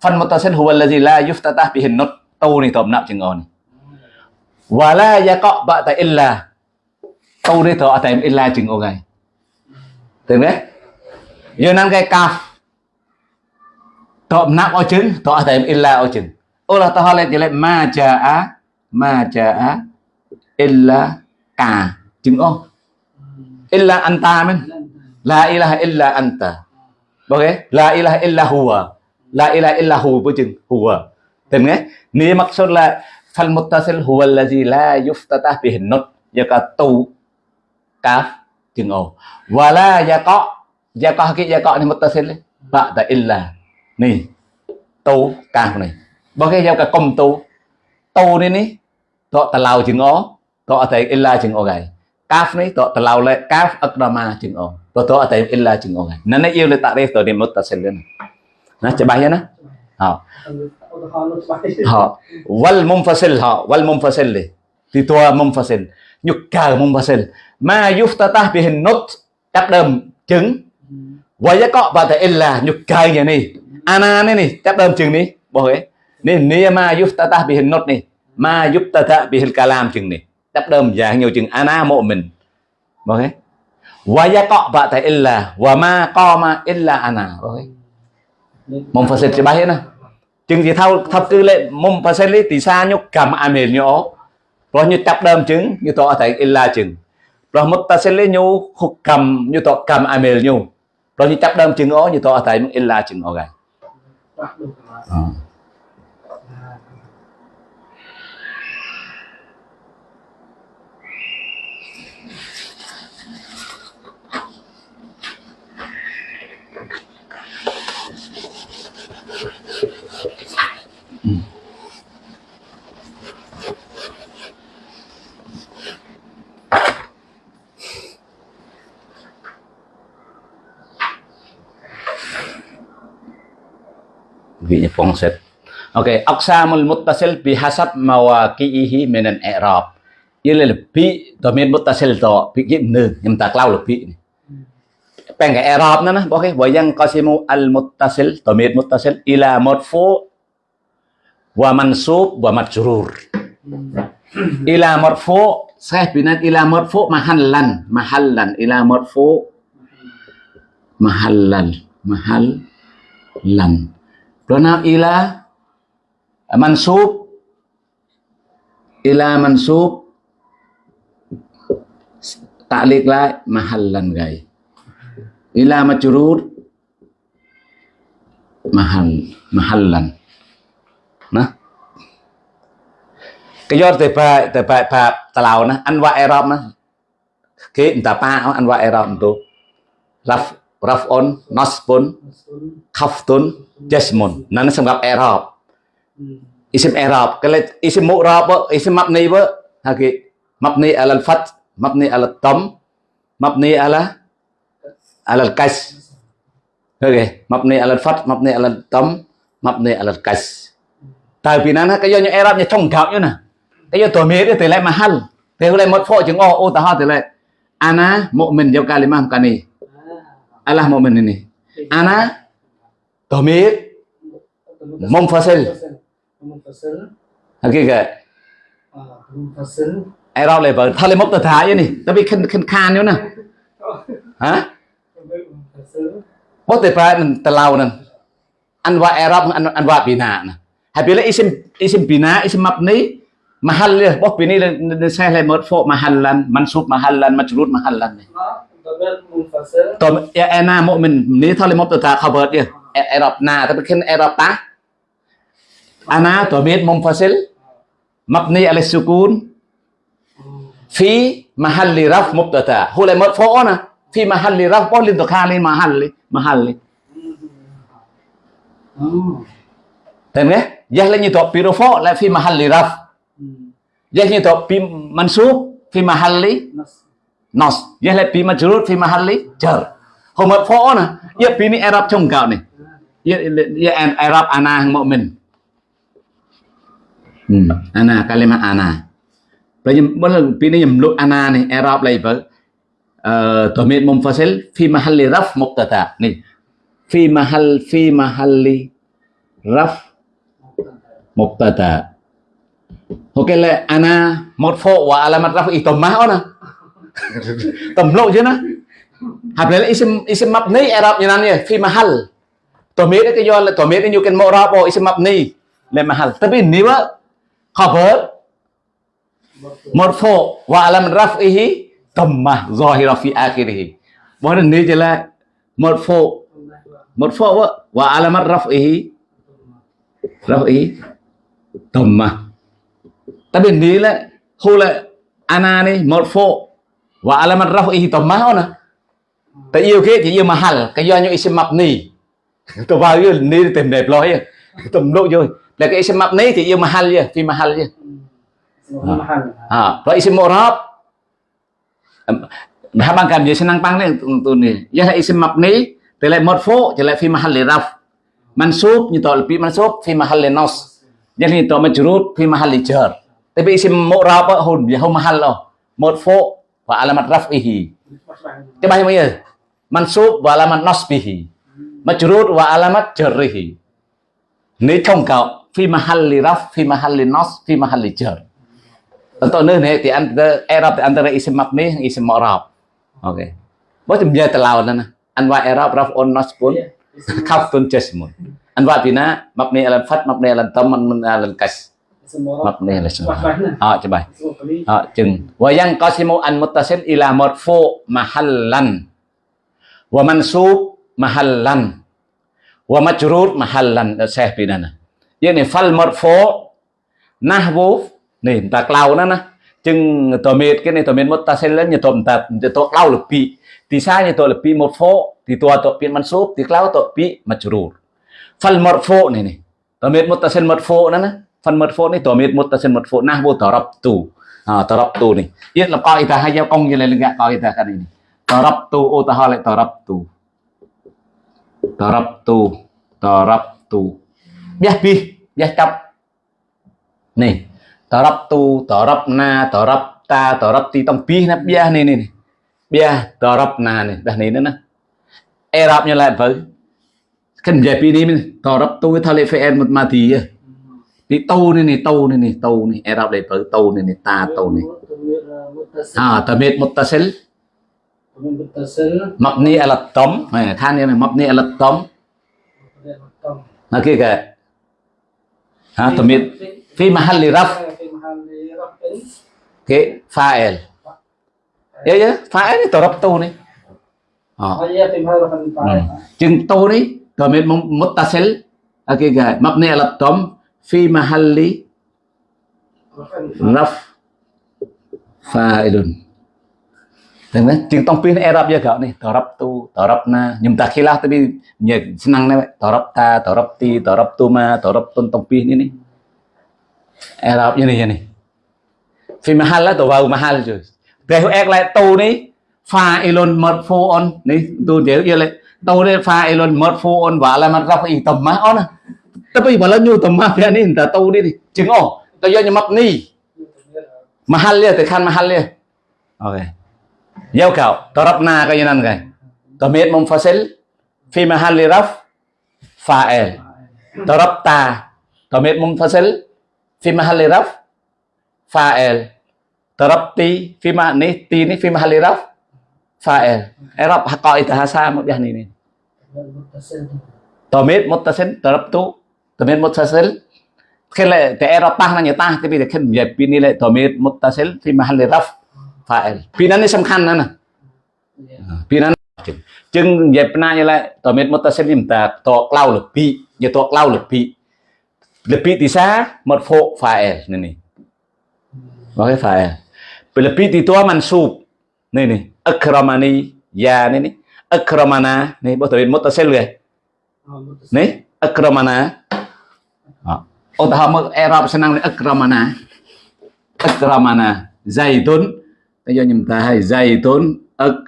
fan mutasil huwa allazi la yuftatah bihi nut tu ni tộm nạo chừng ồ ni wala yaqa ba'da illa. Tu ni to atem illa chừng ồ gai tưởng đấy. Giờ năng cái kaf tộm nạo ở chừng to atem illa ở chừng. Allah Ta'ala lại ma ja'a ma ja'a illa ka chừng ô illa anta men. La ilaha illa anta Okay? La ilaha illa huwa. La ilaha illa hu bu chừng, huwa. Tìm nghe? Ni maksud là, fal muttasil huwa allazi la yuftatah bihi nut. Yaka tu kaf chừng ồ. và la ya có ya có Yaqa ya có ni muttasil. ta illa. Ni. Tu kaf này. ok ya ka công tu. Tu ni ni. Tọ ta lao chừng ó Tọ tại illa chừng ồ gầy. Kaf ni tọ tà lao lại kaf akrama chừng ồ. Betul atau illa chừng gai. Nana yêu le takrif to di muttasil na. Nah, coba ya nah. Ha.
Ha.
Wal munfasil ha, wal munfasil li. Thì tua munfasil. Nhục cờ munfasil. Ma yuftatah bihin nut chấp đơm trứng. giá cọ ba ta illa nhục cờ như này. Ana này này chấp đơm trứng này. Bỏ cái. Ni ni ma yuftatah bihin nut này. Ma yuftatah bihil kalam trứng này đắp đơm dạng nhiều chừng ana mộ mình. Ok Và ya cọ bạn tại illa và ma co ma illa ana. Vâng ok
mong phật sự bài
hết nè. Chừng gì thao thập cư lệ mong phật sự lý tỷ xa nhúc cầm an hiền nhỗ rồi như đắp đơm chứng như tọa tại illa chừng. Rồi mất ta sẽ lấy nhu khúc cầm như tọa cầm an hiền nhu rồi như đắp đơm chứng ó như tọa tại illa chừng ok nabi pongset Oke, okay. aksamul muttasil bihasab mawaqi'ihi minan i'rab. Ilal bi domain muttasil to bi gimne yang tak lau bi. Peng i'rab na nah oke wayang qasimu al muttasil domain muttasil ila marfu wa mansub wa majrur.
Hmm.
Ila marfu sah binat ila marfu mahallan mahallan ila marfu mahallan mahallan pronoun ila? À, mansub. Ila, mansub. Ta'liq lại mahallan gai ila majrur mahal mahallan nah cái do từ pa từ pa pa tàu na anh qua Arab nó cái, người ta pa anh qua Arab tu raf Raf'un, Nasbun, Khaftun,
Jasmun
ហ្នឹងសម្រាប់អេរ៉ុបអ៊ីសមអេរ៉ុបគេអ៊ីសមុរ៉ាបអ៊ីសម៉ាប់នីវហើយគេម៉ាប់នីអលហ្វាត់ម៉ាប់នីអលតំម៉ាប់នីអលអលកាសហើយគេម៉ាប់នីអលហ្វាត់ម៉ាប់នីអលតំម៉ាប់នីអលកាសតើពីណាណាគេយកអេរ៉ុបញ៉ចុងកោកយូណាគេយកតមៀតទៅឡែមហាល់ទៅឡែមត់ហ្វោចងអូឧទាហរណ៍ទៅឡែអាណាមុមិនយកកាលីម៉ាំកានី Allah momen ini
ana
domir
Munfasil. Munfasil.
hakikat
Ah, munfasil.
Arab level thay lên mốc tờ thái vậy nè tapi khen khen khan nữa nè hả
Munfasil.
bố tờ phải mình tờ lâu nè anh qua Arab anh anh qua bina nè hay là isim isim bina isim mabni mahal bốc bố bini lên saya lên mất phố mahallan mansub mahallan majrur mahallan này
Nó,
តើអេណាមុមិននីថលមកទៅថា covered យអេរ៉ុបណាតែប្រគិនអេរ៉ុបតាអាណាតមីតមុំហ្វាសិលមកនីអាលិសុគូន في محل رفع مبتدا هو اللي مرفوع هنا في محل رفع للدخان محل محل តែនេះយ៉ាស់លេញទៅពីរហ្វឡាហ្វីម៉ាហាលីរ៉ាហ្វយ៉ាស់ញទៅពីម៉ាន់ស៊ូហ្វីម៉ាហាលី
ណាស់
nos. ye le pi ma jurut fi mahalli jar. Hôm mở phó nè, ye pi ni Arab trong cạo này. ye an Arab ana hang mu'min Hmm, ừ, ana kalimat ana. Bây giờ mỗi lần pi ni nhầm lúc ana này Arab lại với ờ domir munfasil fi mahalli raf muqtata Nih. Fi mahal fi mahalli raf muqtata Ok là ana một phô và alamat raf itomah ona *laughs* Tầm lộ chứ nó. Hợp này là isim isim mabni Arab như này fi mahal. Domir cái do là domir như cái mu'rab isim mabni là mahal. Tapi ini wa khabar marfu wa alam raf'ihi dhammah zahira fi akhirih. Bahwa ini jelas marfu marfu wa wa alamat raf'ihi raf'ihi dhammah. Tapi ini là hula ana ni marfu wa alamat raf'ihi nè. Tại yêu cái chỉ yêu mahal, cái do những isim mabni. Tôi vào yêu ni tìm đẹp lối tầm lộ rồi. Là cái isim mabni thì yêu mahal chứ, phi mahal chứ. Ha, kalau isim mu'rab Habang kan dia senang pang ni tu ni. Ya là isim mabni, thì lại marfu thì lại fi mahal raf. Mansub như tol fi mansub fi mahal li nas. Jadi to majrur fi mahal jar. Tapi isim mu'rab hun ya hum mahal lo. Marfu wa alamat raf'ihi.
Coba yang
ya. Mansub wa alamat nasbihi. Majrur wa alamat jarrihi. Nếu không cậu fi mahalli raf, fi mahalli nas, fi mahal li jar. Contohnya nih di antara Arab di antara isim mabni isim mu'rab. Oke. Bos dia terlalu na. Anwa Arab pun nasbun kaftun jasmun. Anwa bina mabni alan fat mabni alan tam mabni alan kas.
mập này là
à, chứ bài à, chừng. Và yang qasimu an muttasil ila mahal lan, wa mansub mahallan. Wa majrur mahallan. Seh pidana ini fal marfu nahwu. Nih tak lau nana chừng tomit cái này tomit muttasil lên như tom tat to lau lebih tisanya to lebih marfu thì tua to pin mansub thì lau to pi majrur. Fal marfu nih nih tomit muttasil marfu nana phần mật marfu này tổ miệt muttasil marfu rập darabtu à tu này yên là coi ta hay giao công như này là coi ta cái này thờ rập tu, ô ta hỏi lại darabtu rập tu biết pi biết chấp này ta, darabna rập ti tông pi nè, biah này này biah darabna này đây này nữa nè rập như lại với cần giải pi này mình thì ta lại phải một mà thì นี่ตู้นี่นี่ตู้นี่นี่ตู้นี่ไอเราได้เปิดตู้นี่นี่ตาตู้นี่
อ่า
ตะเม็ดมุตตะเซล
ม
ักนี่อะไรต้มเออท่านนี่มักนี่อะไรต้มนั่นคือแกฮะตะเม็ด
في محل رفع
cái file ya ya file ni torap tu ni ha chừng tu ni to mit muttasil okay ga mabni ala tom في محل
رف
فاعل Đừng không tiếng tông pin Arab giờ gạo này, tờ rập tu, tờ na, nhưng ta khi lá tới bây giờ xin này, tờ ta, tờ ti, tờ tu ma, tờ rập tôn tông pin này. Arab như này như này. Phi mahal là tờ vào mahal chứ Để hữu lại tu này, fa elon mật phô on, này tu chế yêu lại, tu này fa elon mật phô on. Và là mặt rập ý tầm má on à ta tapi bala nyu to ma phe ni ta to đi đi chừng ô ta yo nyu map ni. Liền, le khăn mà mahal liền. ok. Giao cạo ta rap na cái ka nè cái. ta met mum fasel fi mahal li raf fa'il ta rap ta. Ta met mum fasel fi mahal li raf fa'il ta rap ti fi ma ni ti ni fi mahal li raf fa'il i'rab eh, haqa'ita hasa mabiyah ni ni. Ta met mutasil ta rap tu تمير متصل خلال تأرى طهنا يطاه تبي تكلم يبيني لا تمير متصل في محل رفع فاعل بينان سمكان أنا بينان ចឹងនិយាយណាយឡើយតើមានមុតតសិនខ្ញុំតាតក្លៅលពីនិយាយតក្លៅលពីលពីទីសាមកហ្វូហ្វាអែលនេះនេះមកហ្វាអែលពេលលពីទីតមិនស៊ូបនេះនេះអឹក្រម៉ានីយ៉ានេះនេះអឹក្រម៉ាណានេះបើតើមានមុតតសិនលឿ
នេះ
អឹក្រម៉ាណា utama Arab senang ikramana ikramana zaitun giờ chúng ta hay zaitun ak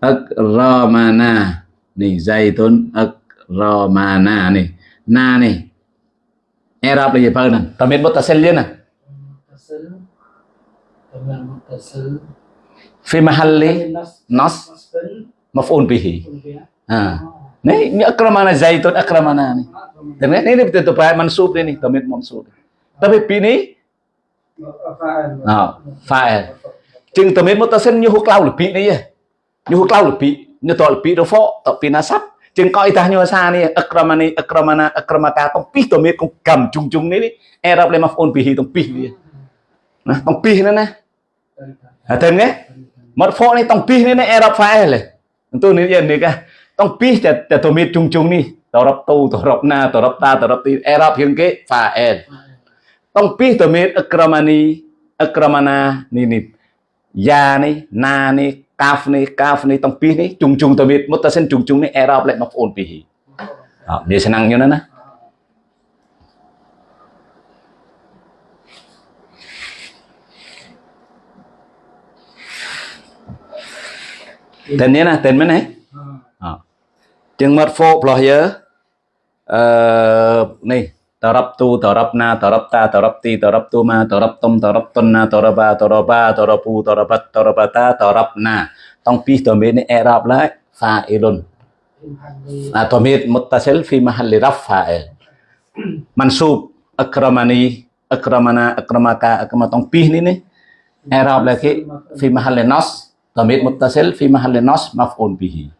akramana à? này zaitun akramana à? này na này Arab là gì phải nè ta biết bắt ta xem liên nè في محل
نص
مفعول به آه. نعم أكرمنا زيتون أكرمنا نعم
Dengan
ini betul tu pakai mansub ini, tamir mansub. Tapi pini
Ờ,
phải. Chừng tầm mến một ta xin như hút lao lực bị này Như hút lao lực bị, như tội lực bị đó phó, tội bị nó sắp. Chừng coi ta như xa này, akramani, akramana, akramaka, tông pi tầm mến cũng cầm chung chung này đi. E rập lên mà phôn pi hi tông pi đi. Tông pi nữa nè.
Hả
thêm nghe? Một phó này tông pi nữa nè, e rập phải rồi. Tôi nói gì nữa cả. Tông pi chả tầm mến chung chung này. តរប់ទូតរប់ណាតរប់តាតរប់ទីអេរ៉ាប់ជាងគេហ្វាអែនຕ້ອງពីតមេតអក្រមានីអក្រមណានេះនេះយ៉ានេះណានេះកាហ្វនេះកាហ្វនេះຕ້ອງពីនេះជុងជុងតមេតមុតតសិនជុងជុងនេះអេរ៉ាប់លេមកបងអូនពីអត់នេះឆ្នាំខ្ញុំណាតែនេះណាតែមិនហ៎ ទៀងមាត់ហ្វោផ្លោះយើអឺនេះតរប់ទូតរប់ណាតរប់តាតរប់ទីតរប់ទូម៉ាតរប់តុំតរប់តុនណាតរបាតរបាតរពូតរបាត់តរបាតាតរប់ណាต้องពីតមេនេះអេរ៉ាប់ឡាហ្វាអ៊ីលុនណាតមេមុតតាសិលហ្វីមហលីរ៉ាហ្វាអ៊ីលម៉ាន់ស៊ូបអក្រមានីអក្រមណាអក្រមកាអក្រមต้องពីនេះនេះ
អេរ៉ាប់ឡាគេហ្វី
មហលីណូសតមេមុតតាសិលហ្វីមហលីណូសម៉ាហ្វូនប៊ី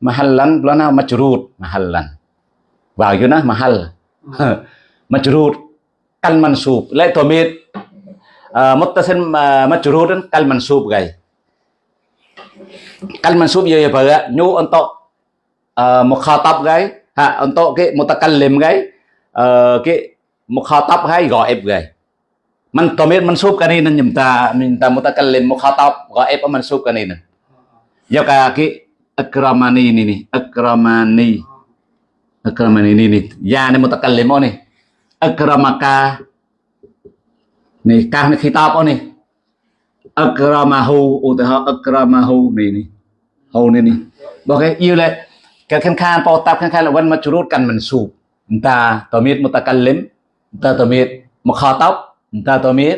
mahallan lo nào majrur mahallan. Vào vô nó mahal.
*laughs*
Majrur kal mansub lại tụi mình muttasil majrur kal mansub gay kal mansub giờ phải nhu untuk mukhatab gay ha untuk cái mutakallim gay cái mukhatab hay ghaib gay man tomir mansub kanina nyumta minta mutakallim mukhatab ghaib mansub kanina ya ka ki akramani ini nih akramani akramani ini nih ya ini mutakallimu nih akramaka nih kah nih khitab oh nih akramahu utah akramahu nih nih hau nih nih oke iya leh កើតខាងខាងពោតាប់ខាងខាងលវិនមកជ្រូតកាន់មិនស៊ូបអន្តាតមៀតមុតកលិមអន្តាតមៀតមកខតប់អន្តាតមៀត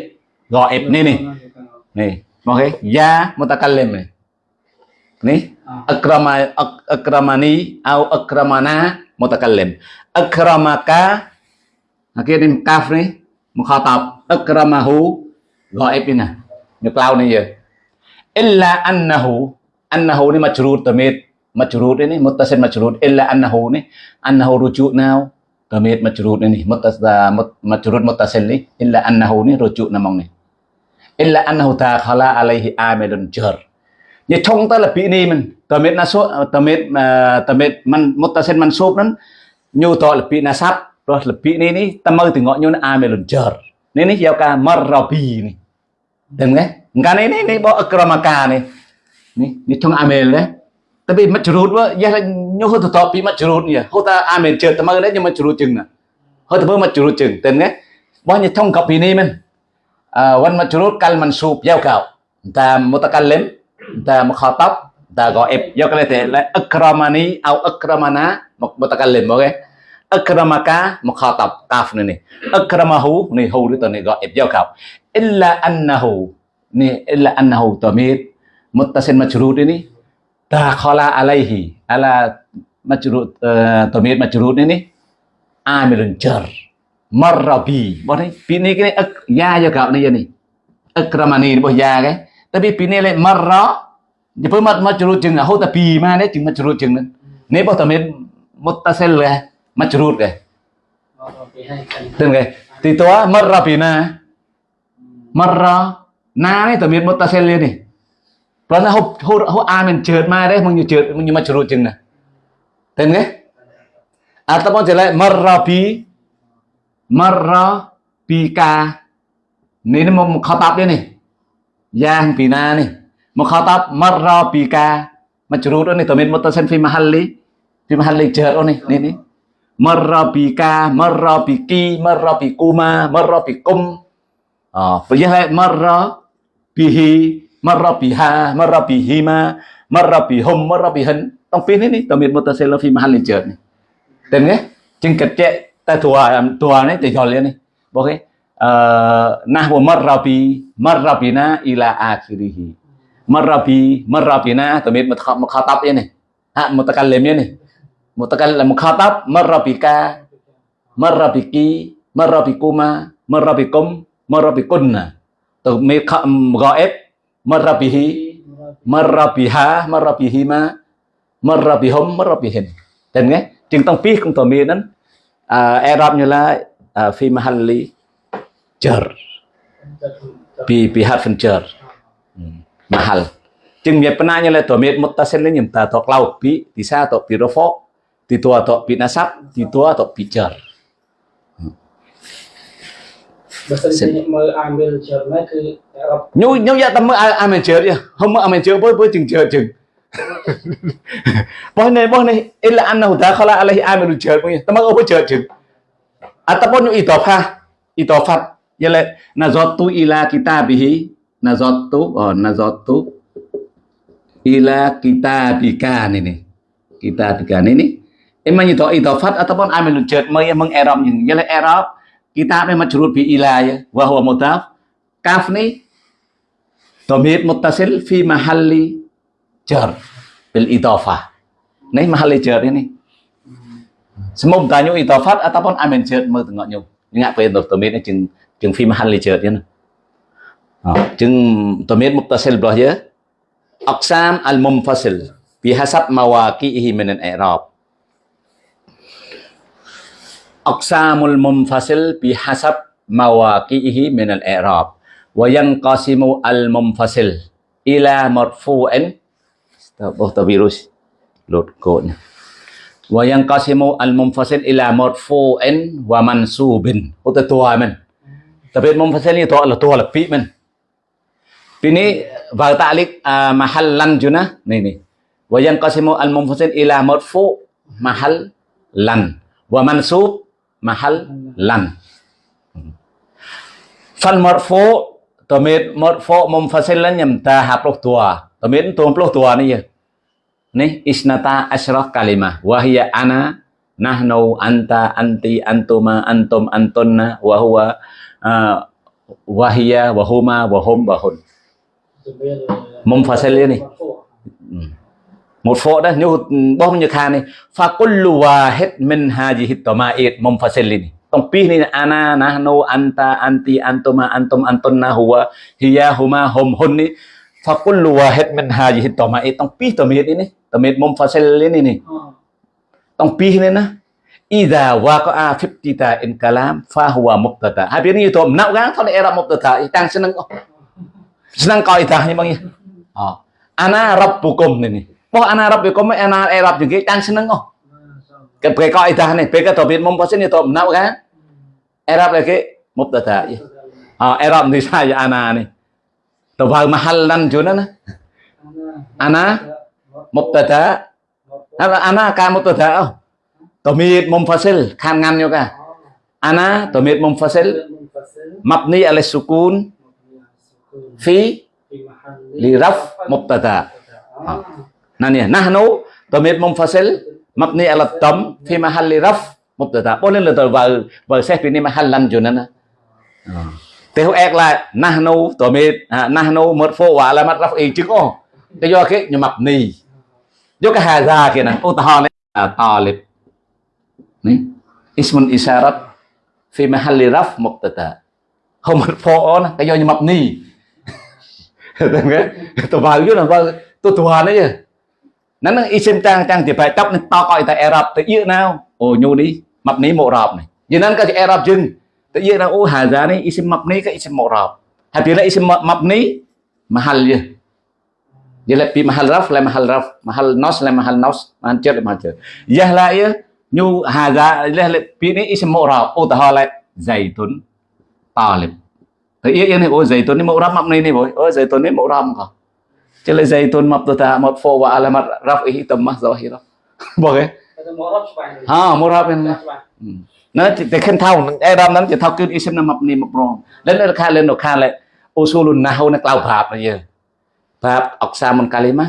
រអេបនេះនេះនេះមកគេយ៉ាមុតកលិមនេះ akrama ak, akramani au akramana mutakallim akramaka okay ni kaf ni mukhatab akramahu ghaib ni nè như cloud này giờ illa annahu annahu ni majrur tamid majrur ini muttasil majrur illa annahu ni annahu rujuk nào tamid majrur ini muttasil majrur muttasil ni illa annahu ni rujuk namong ni illa annahu takhala alaihi amilun jar như trong ta là bị ni mình tamid na số tamid à, tamid man muttasil mansub nan nhiều to là bị na sáp, rồi là bị ni ni tamar từ ngọ nyu na lần chờ nên ni giao ka marrabi ni Dengar kan? này ini ini bỏ akramaka ni ni ini trong amel đấy. Tapi majrur là ya nyo ho bị mất majrur nhỉ hô ta amel chờ ta mơ đấy nhưng majrur chừng nè. hơi ta bơ majrur chừng tên nghe. Bao nhiêu trong copy ni mình. À wan majrur kal mansub giao cạo. Ta mutakallim, ta mukhatab, ta ghaib. do cái này là akramani au akramana mutakallim ok Akramaka mukhatab kaf này này. Akramahu này hu đi tuần này ghaib do cạo. illa annahu ni illa annahu tamir muttasil majrur ini dakhala alaihi ala majrur ờ, uh, tamir majrur ini amilun jar marrabi bọn ấy pi này cái ức ya cho cậu này này akramani bỏ ya cái tapi pin này lại mờ rõ như bữa mất, mất chụp chừng là hậu ta pi mà đấy chừng mất chụp chừng nữa nếu bảo tầm một ta sẽ là mà chụp rồi
tên
cái thì tôi mờ rõ pi na. Mờ rõ na đấy tầm một ta sẽ lên đi. Rồi nó hậu hậu hậu a mình chợt mà đấy mình như chợt mình như mà chụp chừng nè. Tên cái ataupun jelek merabi merabi ka ini mau đấy này. យ៉ាងពីណានេះមកខតបមររពីការមកជ្រូតនេះតើមានមុតសិនហ្វីមហាលីហ្វីមហាលីជើអូនេះនេះនេះមររពីការមររពីគីមររពីគូម៉ាមររពីគុំអព្រយះមររពីហ៊ីមររពីហាមររពីហ៊ីម៉ាមររពីហុំមររពីហិនតងពីនេះនេះតើមានមុតសិនហ្វីមហាលីជើនេះទាំងនេះជាងកត់ចេតើទួទួនេះទៅយល់នេះបងគេ nahwu marrabi marrabina ila akhirih marrabi marrabina tamid mukhatab ini ha mutakallim ini mutakallim mukhatab marrabika marrabiki marrabikuma marrabikum marrabikunna tamid ghaib marrabihi marrabiha marrabihima marrabihum marrabihin dan nghe chừng tông pi cũng tầm miên đến Arab như là phi mahalli furniture. Bi. Hmm. Mahal. Jeng mie penanya le domit mutasen le nyimta tok laut bi bisa tok bi rofo, di tua tok bi nasab, di tua tok bi jar. Nyu nyu ya tamu amen jar ya, homo amen jar boy boy jeng jar jeng. *laughs* Boh ne boh ne, ilah anna huda kala alahi amen jar boy, ya. temu apa jar jeng. Ataupun nyu idofa, idofat, Ialah nazotu ila kitabihi nazotu oh nazotu ila kitabikan ini. Kitabikan ini emang itu idafat ataupun amil jad yale erop kita kitabnya majrur bi ila ya wa huwa mudhaf kaf ni mutasil, muttasil fi mahalli jar bil itofa Ini mahalli jar ini. Semua banyu itofat ataupun amin jad mau tengok nyu. Ingat pe dhamir jeng chừng phim fi mahalli chợt ya chừng tôi biết dhamir muttasil belah ya aqsam al mumfasil bihasab mawaqihi min al-i'rab aqsamul mumfasil bihasab mawaqihi min al-i'rab wa yanqasimu al mumfasil ila marfu'in oh tao virus lột code wa yanqasimu al mumfasil ila marfu'in wa mansubin oh tao tua mình. طب المنفصلين to طول pi men. Pini wa ta'liq ah, mahal mahallan junah. Nih nih wa yanqasimu al munfasil ila marfu mahal lan. Wa mansub mahal lan. Fal marfu tamid marfu munfasilan yamta hapruh tua. Tamid tumpluh tua ni ya. Nih isnata asyrah kalimah. Wahia ana nahnu anta anti antuma antum antunna wa huwa uh, wa hiya wa huma wa hum wa hun
munfasil ni
một phổ đó như bom như khan này fa kullu wahid min hadhihi tama'id munfasilin tong pi ni ana nahnu anta anti antuma antum antunna huwa hiya huma hum hun ni fa kullu wahid min hadhihi tama'id tong pi tamid ini tamid munfasil ini ni tong pi ni na Idza waqa'a fibtita in kalam fahuwa mubtada. Habis ni tu nak kan tole era mubtada. Eh, tang oh. senang senang ita bang ya. Oh. Ana rabbukum ni ni. Po ana rabbukum eh, ana Arab juga eh, tang senang oh. Kan pakai kaidah ni, pakai tabir mumposin itu nak kan? Arab lagi mubtada. Ya. Oh, Arab ni saya ana ni. Tabal mahallan juna na.
Ana
mubtada. Ana ka mubtada oh. tomit mom fasil kham ngam yo ka. Ana tomit mom fasil mabni ala sukun fi
li raf
mubtada. Nani nahnu tomit mom fasil mabni ala tam fi mahalli raf mubtada. Bốn lên từ vào vào xét bên này mahallan cho nên ờ. thế hữu ek là nahnu tomit à, nahnu marfu wa alamat raf'i chứ có. Cái do cái mabni. Do cái hà ra kia nè ô tò lên tò lên Ni. Ismun isyarat fi mahalli raf mubtada. Không một phô nó, cái do như mập ni. Tôi vào chút là tôi thua đấy chứ. Nó nó isim trang trang thì phải tóc nó to coi ta Arab tới yêu nào. Ồ nhu đi, mập ni mộ rọp này. Vì nên cái Arab dưng. Tự nhiên là ô hà giá này isim mập ni cái isim mộ rọp. Hay là isim mập ni mahal ya. Dia lebih mahal raf lah mahal raf, mahal nos lah mahal nos, mahal cer mahal cer. Yah lah ya, ញូហាហ្សាពាក្យនេះអ៊ីសមុរ៉ាឧទាហរណ៍ឡែហ្សៃទុនតាលីបទៅអ៊ីយ៉ាងនេះអូហ្សៃទុននេះមុរ៉ាប់មកនេះនេះបងអូហ្សៃទុននេះមុរ៉ាប់ក៏ចេះឡែហ្សៃទុនមកទៅថាមកហ្វូវ៉ាអាឡាមាត់រ៉ាហ្វអ៊ីតម៉ាហ្សាហ៊ីរ៉ាបងហ៎
មុរ៉ាប់ស្បាញ់ហា
មុរ៉ាប់ហ្នឹងណាតែខិនថោនឹងអេរ៉ាមហ្នឹងជាថោគឺអ៊ីសមណាប់នេះមកប្រងលែនរខាលែនរខាលែអូសូលុនណាហូណាក្លៅប្រាប់យើងប្រាប់អុកសាមុនកាលីម៉ា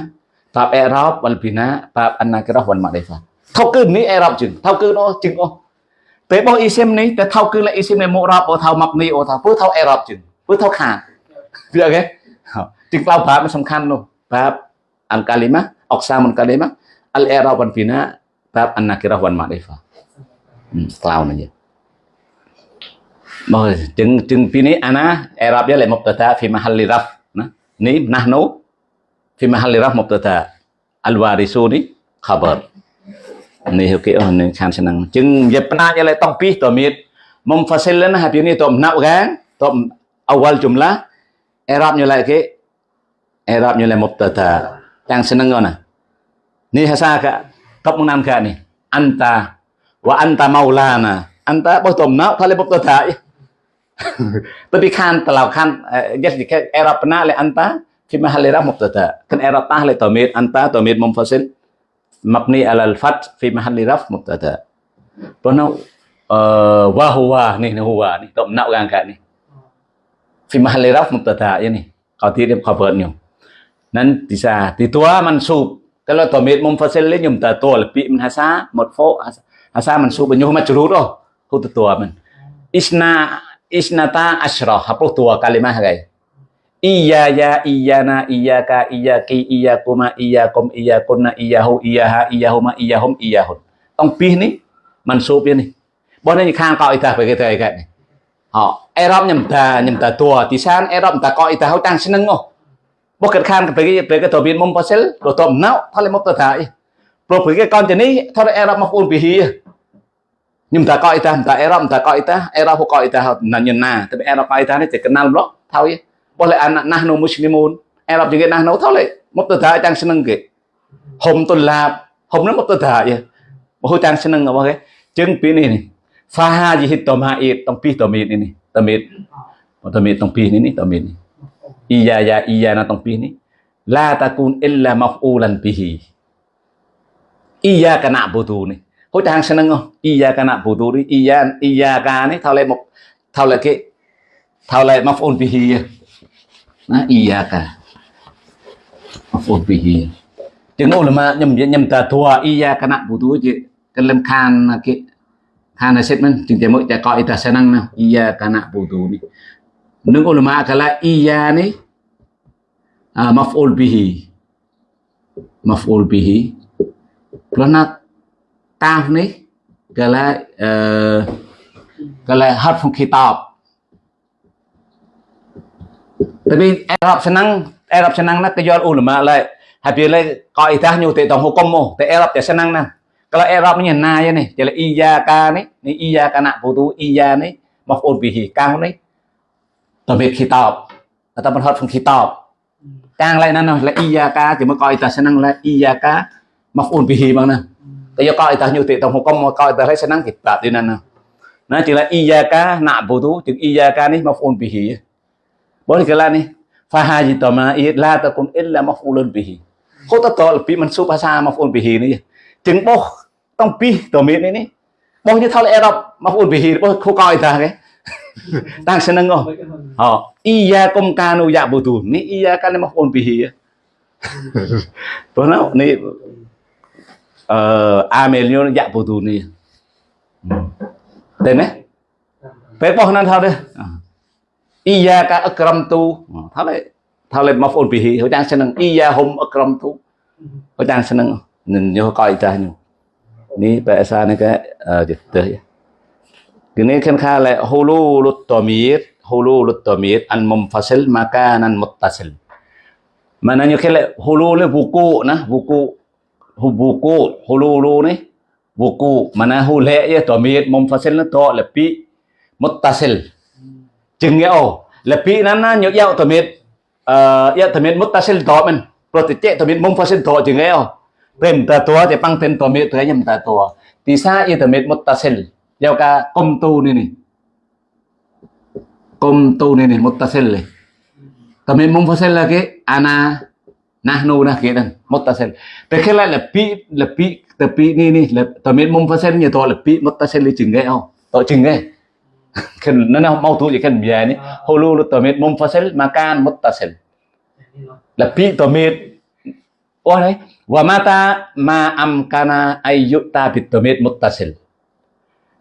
ប្រាប់អេរ៉ាបវលពីណាប្រាប់អាណាក្រោះវនម៉ាដេហ្វា ថោគឺនេះអេរ៉ុបជាងថោគឺនោះជាងអស់ពេលបោះអ៊ីស៊ីមនេះតែថោគឺលេអ៊ីស៊ីមនៃមុខរ៉បអូថោម៉ាប់នេះអូថោពូថោអេរ៉ុបជាងពូថោខាពីអូខេជាងក្លៅប្រាប់មិនសំខាន់នោះប្រាប់អង្កាលីម៉ាអុកសាមុនកាលីម៉ាអលអេរ៉ុបវ៉ាន់ហ្វីណាប្រាប់អានណាគីរ៉ូវ៉ាន់ម៉ាដេហ្វាក្លៅនេះមកជាងជាងពីនេះអាណាអេរ៉ុបយ៉ាលេមុបតតាហ្វីម៉ាហាលីរ៉ាហ្វណានេះណាស់នោះ في محل رفع مبتدا الوارثون خبر នេះគេអស់នឹងខានឆ្នាំជាងយកផ្នែកឲ្យតង់ពីតមីតមុំហ្វាសិលណាហាពីនេះតមណាប់កានតមអវលជុំឡាអេរ៉ាប់ញ៉លគេអេរ៉ាប់ញ៉លមុបតតាទាំងឆ្នាំងណានេះហាសាកកប់មុនណាំកានេះអន្តវ៉ាអន្តម៉ូឡាណាអន្តបោះតមណាប់ថាលេមុបតតាទៅពីខានតឡៅខានយេសអេរ៉ាប់ណាលេអន្ត في محل راه مبتدا كان إرطاه لتوميد أنت توميد منفصل mabni alal fat fi mahalli raf mubtada. Bono eh wa huwa nih nih huwa nih dom nak kan nih fi mahalli raf mubtada ya nih qadir nan bisa ditua mansub. Kalau domir munfasil ta yumtatu lebih min hasa marfu hasa mansub. Nyuh majrur oh hutu tua man isna isnata asyrah apa tua kalimah guys iya ya iyana iyaka iyaki iyakuma iyakum iyakunna iyahu iyaha iyahuma iyahum iyahun ông pi ní mansub ni bọn này khang coi ta về cái thời cái này họ Arab nhầm ta nhầm ta tua thì san Arab ta coi ta hậu tăng sinh ngô bố cái khang về cái về cái tổ biến mông pasel đồ tôm não thôi lấy một tờ thải rồi về cái con chân ní thôi Arab mà phun bị hi nhưng ta coi ta ta Arab ta coi ta Arab không coi ta là nhân na tapi Arab coi ta này chỉ kenal block thôi boleh anak nahnu muslimun Arab juga nahnu tau lấy mubtada tờ seneng tăng hum tulab hum tuần là hôm nó một tờ thải mà tăng sinh ngô cái chứng pi này Faha jihit tomait tong pi tomit ini tomit tomit tong pi ini tomit ini iya ya iya na tong pi ini la takun illa maf'ulan bihi. Iya kana butu ni hối trang seneng nâng không? Iya kana butu đi. Iya iya ka ni tau lại một thao lại cái thao lại maf'ul bihi na iyyaka maf'ul bihi tiếng ulama nhầm nhầm ta thua iyyaka na butu je kalam khan ke khan statement tiếng jamu ta qai ta sanang na iyyaka na butu ni nung ulama kala iyya ni maf'ul bihi maf'ul bihi plana taf ni kala kala harf khitab tapi Arab senang Arab senang nak kejual ulama lah habis lah kau itah nyu te tong hukum mo te Arab te senang nah Kalau Arab ni na ya ni, jadi iya ka ni, ni iya ka nak butuh iya ni, maf'ul bihi kang ni. Tamit kitab ataupun huruf kitab. Kang lain nana là iya ka thì mới coi ta sẽ năng là iya ka maf'ul bihi bằng nè. Tại do coi ta như thế tổng hukum mà coi ta thấy sẽ năng kitab đi nè. Nó chỉ là iya ka nak butuh, chừng iya ka ni maf'ul bihi. Boleh fahaji tama la takun illa maf'ulun bihi គាត់ទៅតលពីមិនសុភាសាមកអូនពីហីនេះជាងបោះຕ້ອງពីតមាននេះនេះបោះនេះថលអេរ៉ុបមកអូនពីហីរបស់ខូកោយតាគេតាំងស្នឹងហ៎អ៊ីយ៉ាកុំកានូយ៉ាបូទូនេះអ៊ីយ៉ាកានមកអូនពីហីព្រោះណោនេះអឺអាមេលញយ៉ាបូទូនេះទេណាពេលបោះណានថលទេ អ៊ីយ៉ាកាអក្រមទូថាលេថាលេមកអូនពីហ៊ីហើយទាំងឆ្នាំអ៊ីយ៉ាហុំអក្រមទូហើយទាំងឆ្នាំញោកៃតាញោនេះបែសានេះកែចិត្តទេគឺនេះខានខាលែហូលូលុតតមៀតហូលូលុតតមៀតអានមុំហ្វាសិលម៉ាកាណានមុតតាសិល maknanya kele hulul buku nah buku buku hululu ni buku mana hulak ya tamir munfasil ni tak lepi muttasil chừng nghe ổ. Là bị nắn nhớ giao thầm miệt giao ờ, thầm miệt mất ta xin thọ mình. Rồi thì chạy thầm miệt mông pha xin thọ chừng nghe ổ. Thêm ta tua thì băng thêm thầm miệt thấy nhầm ta tua. thì xa y thầm miệt mất ta xin. Giao cả công tu này này công tu này này mất ta xin này thầm miệt mông pha xin là cái ana nahnu nah kia đần mất ta xin. Thế khi lại là pi, là pi, tập pi này này là thầm miệt mông pha xin nhiều thọ là pi, mất ta xin chừng nghe ổ. Tỏ chừng nghe. *laughs* kan nana mau tu je kan biaya ni. Hulu tomit munfasil makan muttasil. Lebih tomit Oh đấy wa mata ma amkana ayyuta bitomit muttasil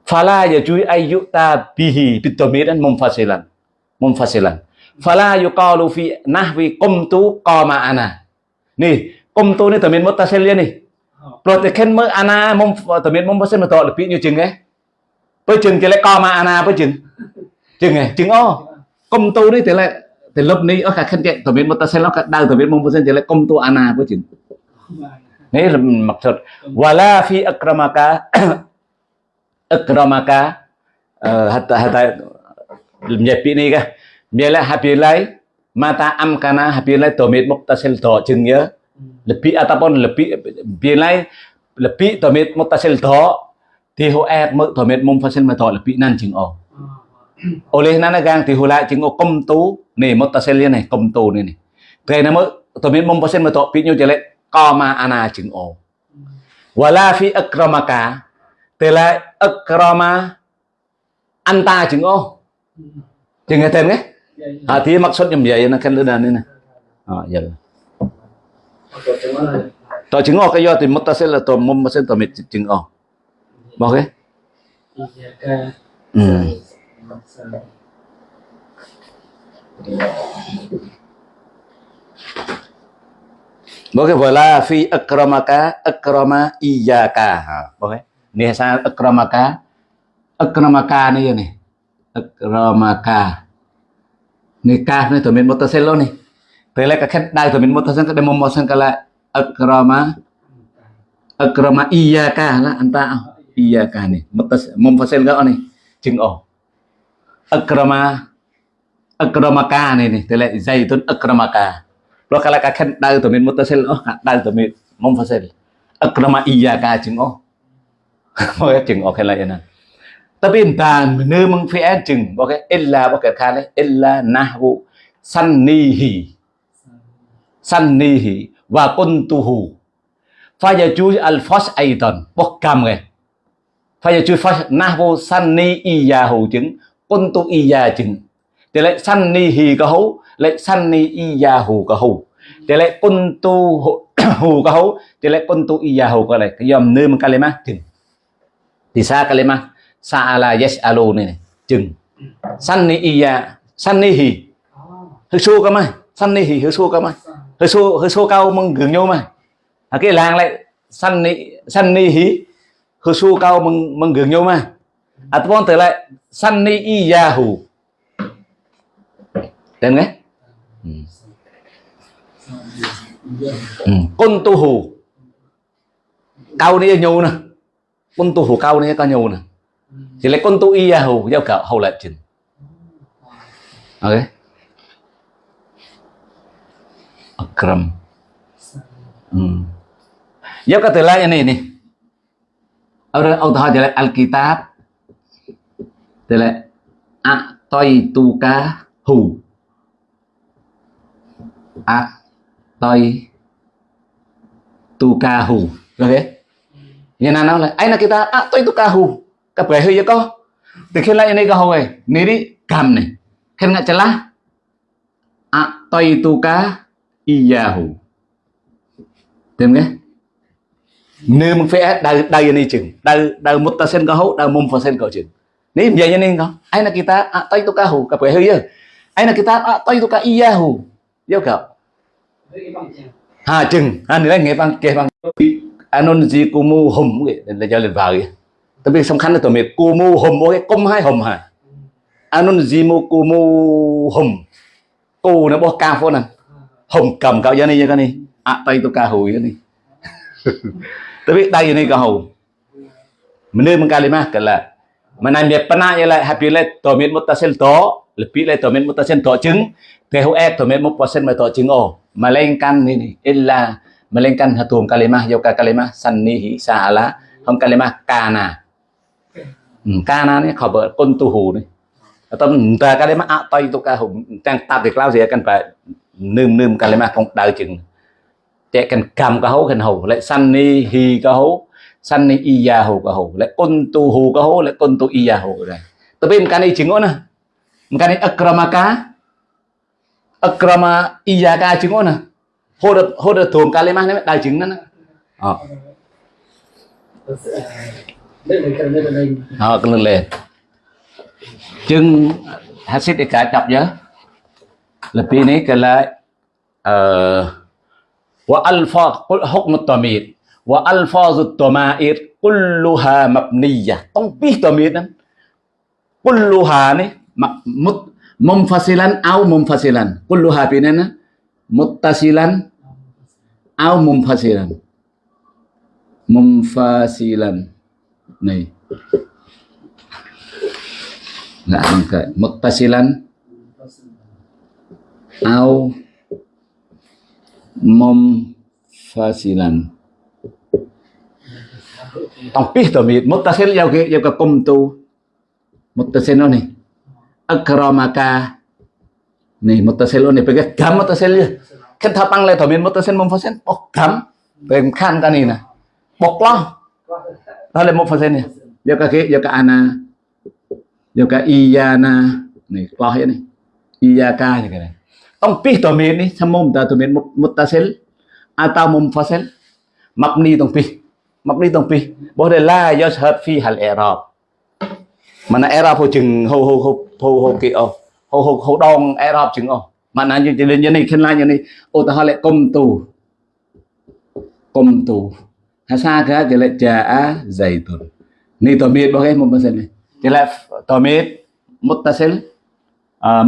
fala yajui ayyuta bihi bitomitan munfasilan munfasilan fala yuqalu fi nahwi qumtu qama ana. Nih qumtu ni tomit muttasil ya nih protein mơ ana mông tomit munfasil mà là ví như chừng ấy bây chừng thì lại co mà anh ana bây chừng. Chừng này, chừng ô công tu đấy thì lại, thì lớp này ở cả khen chạy tomit muttasil nó đang tomit munfasil thì lại công tu anh ana bây chừng Ini maksud wala fi akramaka *coughs* akramaka ờ, hatta hatta cả ni kah biarlah habilai mata am kana habilai ta sẽ to chừng nhớ. Lebih ataupun lebih biarlah lebih tomit muttasil to thì hộ e mực tomit munfasil mà to lebih nan chừng o oleh nana gang thì hộ lại chừng o công tú này muttasil này công tú này. Này cái nó mới tomit munfasil mà to pi nhiêu lại qama ana chừng o wala fi akramaka tức là akrama anta chừng o chừng nghe thêm cái
à
thì maksud như vậy nó kan đơn này. Nè à giờ to chừng o cái do thì muttasil là to muttasil to mit chừng o bao cái ừ Boleh wala fi akramaka akrama iyyaka. Ha, boleh. Ni sa akramaka. Akramaka ni ni. Akramaka. Ni ka ni to min mutasil ni. Pele ka khat dai to min mutasil ka demo mosan kala akrama akrama iyyaka la anta iya kani munfasil gak nih chừng ổ akrama akramaka này này tức là zaitun akramaka lo kala ka khen dal to min mutasil oh dal to min munfasil akrama iyyaka chừng ổ mo chừng *laughs* ổ kala yana tapi dan nơ mong phi an chừng bo cái illa bo cái kale illa nahwu sannihi. Sannihi. Và kuntuhu. Fa yaju al fas aidan. Bo kam ngai ke fayaju fas iya sanni chứng jeng kuntu iya chứng. Thì lại sannihi có hấu lại sanni iyahu có hữu thì lại kuntu hữu có hấu thì lại kuntu iyahu có lại cái dòng nư bằng kalima chừng. Thì sa kalima yes alo này, này chừng. Sanni iya sannihi hơi xua cơ mà sannihi hơi xô cơ mà. Hơi xô hơi xô cao mừng gừng nhau mà. À, cái làng lại sanni sannihi hì xua cao mừng mừng gừng nhau mà à tôi từ lại sanni iyahu. Tên nghe? Ừ. Ừ. Con tu hù Cao này nhiều nè Con tu hù cao này có nhiều nè thì lấy con tu i hù Giao cả hầu lại chừng Ok? Akram. Ừ. Giao cả từ lại này nè ở ông ta hỏi Al-Kitab Từ lại A Toi tu ca hù a toi tukahu okay yan na nói là ai là kita a toi tukahu ka pre huy có. Thì khi lại này cái hồi này đi, cầm này. Khi ngại chला a toi tuka iyahu tìm cái nếu mình phải đào đào này chừng. Đào đào một ta sen có hậu đào mông phần sen có chừng. Nếu vậy nên không? Ai là kita a toi cặp ka pre chưa ai là kita a toi tuka iyahu yêu cầu ha chừng. À, anh đấy nghe bang kể bang anon gì cô mu hùm cái là cho lên vào cái tapi song khăn là tụi mình kumu hum cái công hai hum anh anon gì mu cô mu hùm. Cô nó bỏ cao phô nè. Hùng cầm cao giá này cái này. À tay tôi cao hùi cái này. *laughs* tapi đây này ca hùi mình nên mình kalimat cái là mình làm việc pana như lại happy lại tụi mình một ta sen to lebih lại tụi mình một ta sen to trứng. Thì hậu ép e tụi mình một percent mà to trứng ồ melainkan ini illa melainkan hatum kalimah yoka kalimah sannihi sa'ala không kalimah kana hmm, kana này khỏi bờ con tu hù này. Tâm ta cái kalimah ạ à, tay tôi ca hùng trang ta việc lao gì cần phải nương nương cái mà không đau chừng chạy cần cầm cái hố cần hầu lại sannihi cái hố y iya hầu cái hù lại con tu hù cái hố lại con tu iya hù rồi tapi cái này chừng nè à? cái này akramaka akrama iyaka chứng nè hô được hô được thường kalima này đại chứng đó ờ. Ờ cái lên lên chứng hasid để cả chập nhớ. Lebih ini ờ uh, wa alfaz hukm tamir. Wa alfazut tamair kulluha mabniyah. Tongpih tamir nan kulluha ni mumfasilan au mumfasilan. Kulluha pinana muttasilan au mumfasilan. Mumfasilan. Nih nggak angka muttasilan au munfasilan tòng pi tờ mịt muttasil giao cái giao cái công tu. Muttasil nó này, akramaka. Nih mutasil nih pegang gam mutasil ya kan thapang le thomin mutasil mom fasen bok gam pem khan ka ni na bok lo đó là một phần sen này. Do cái kia do cái ana. Do cái iyana. Này, lo hết này. Iyaka như cái này tong pi tổ miền đi, tham mồm ta tổ miền mutasil atau mumfasil mabni tong pi mabni tong pi boleh la yashhad fi hal i'rab mana era po chừng, hô hô hô hô hô kì ô. Hô hô hô đong era chừng ô. Mana như chỉ như này, khen la như này. Ô ta lại, công tù. Công tù. Ha sa cái chỉ lại trà dày tùn ni to miết bao cái một persen này. Chỉ lại to miết muttasil à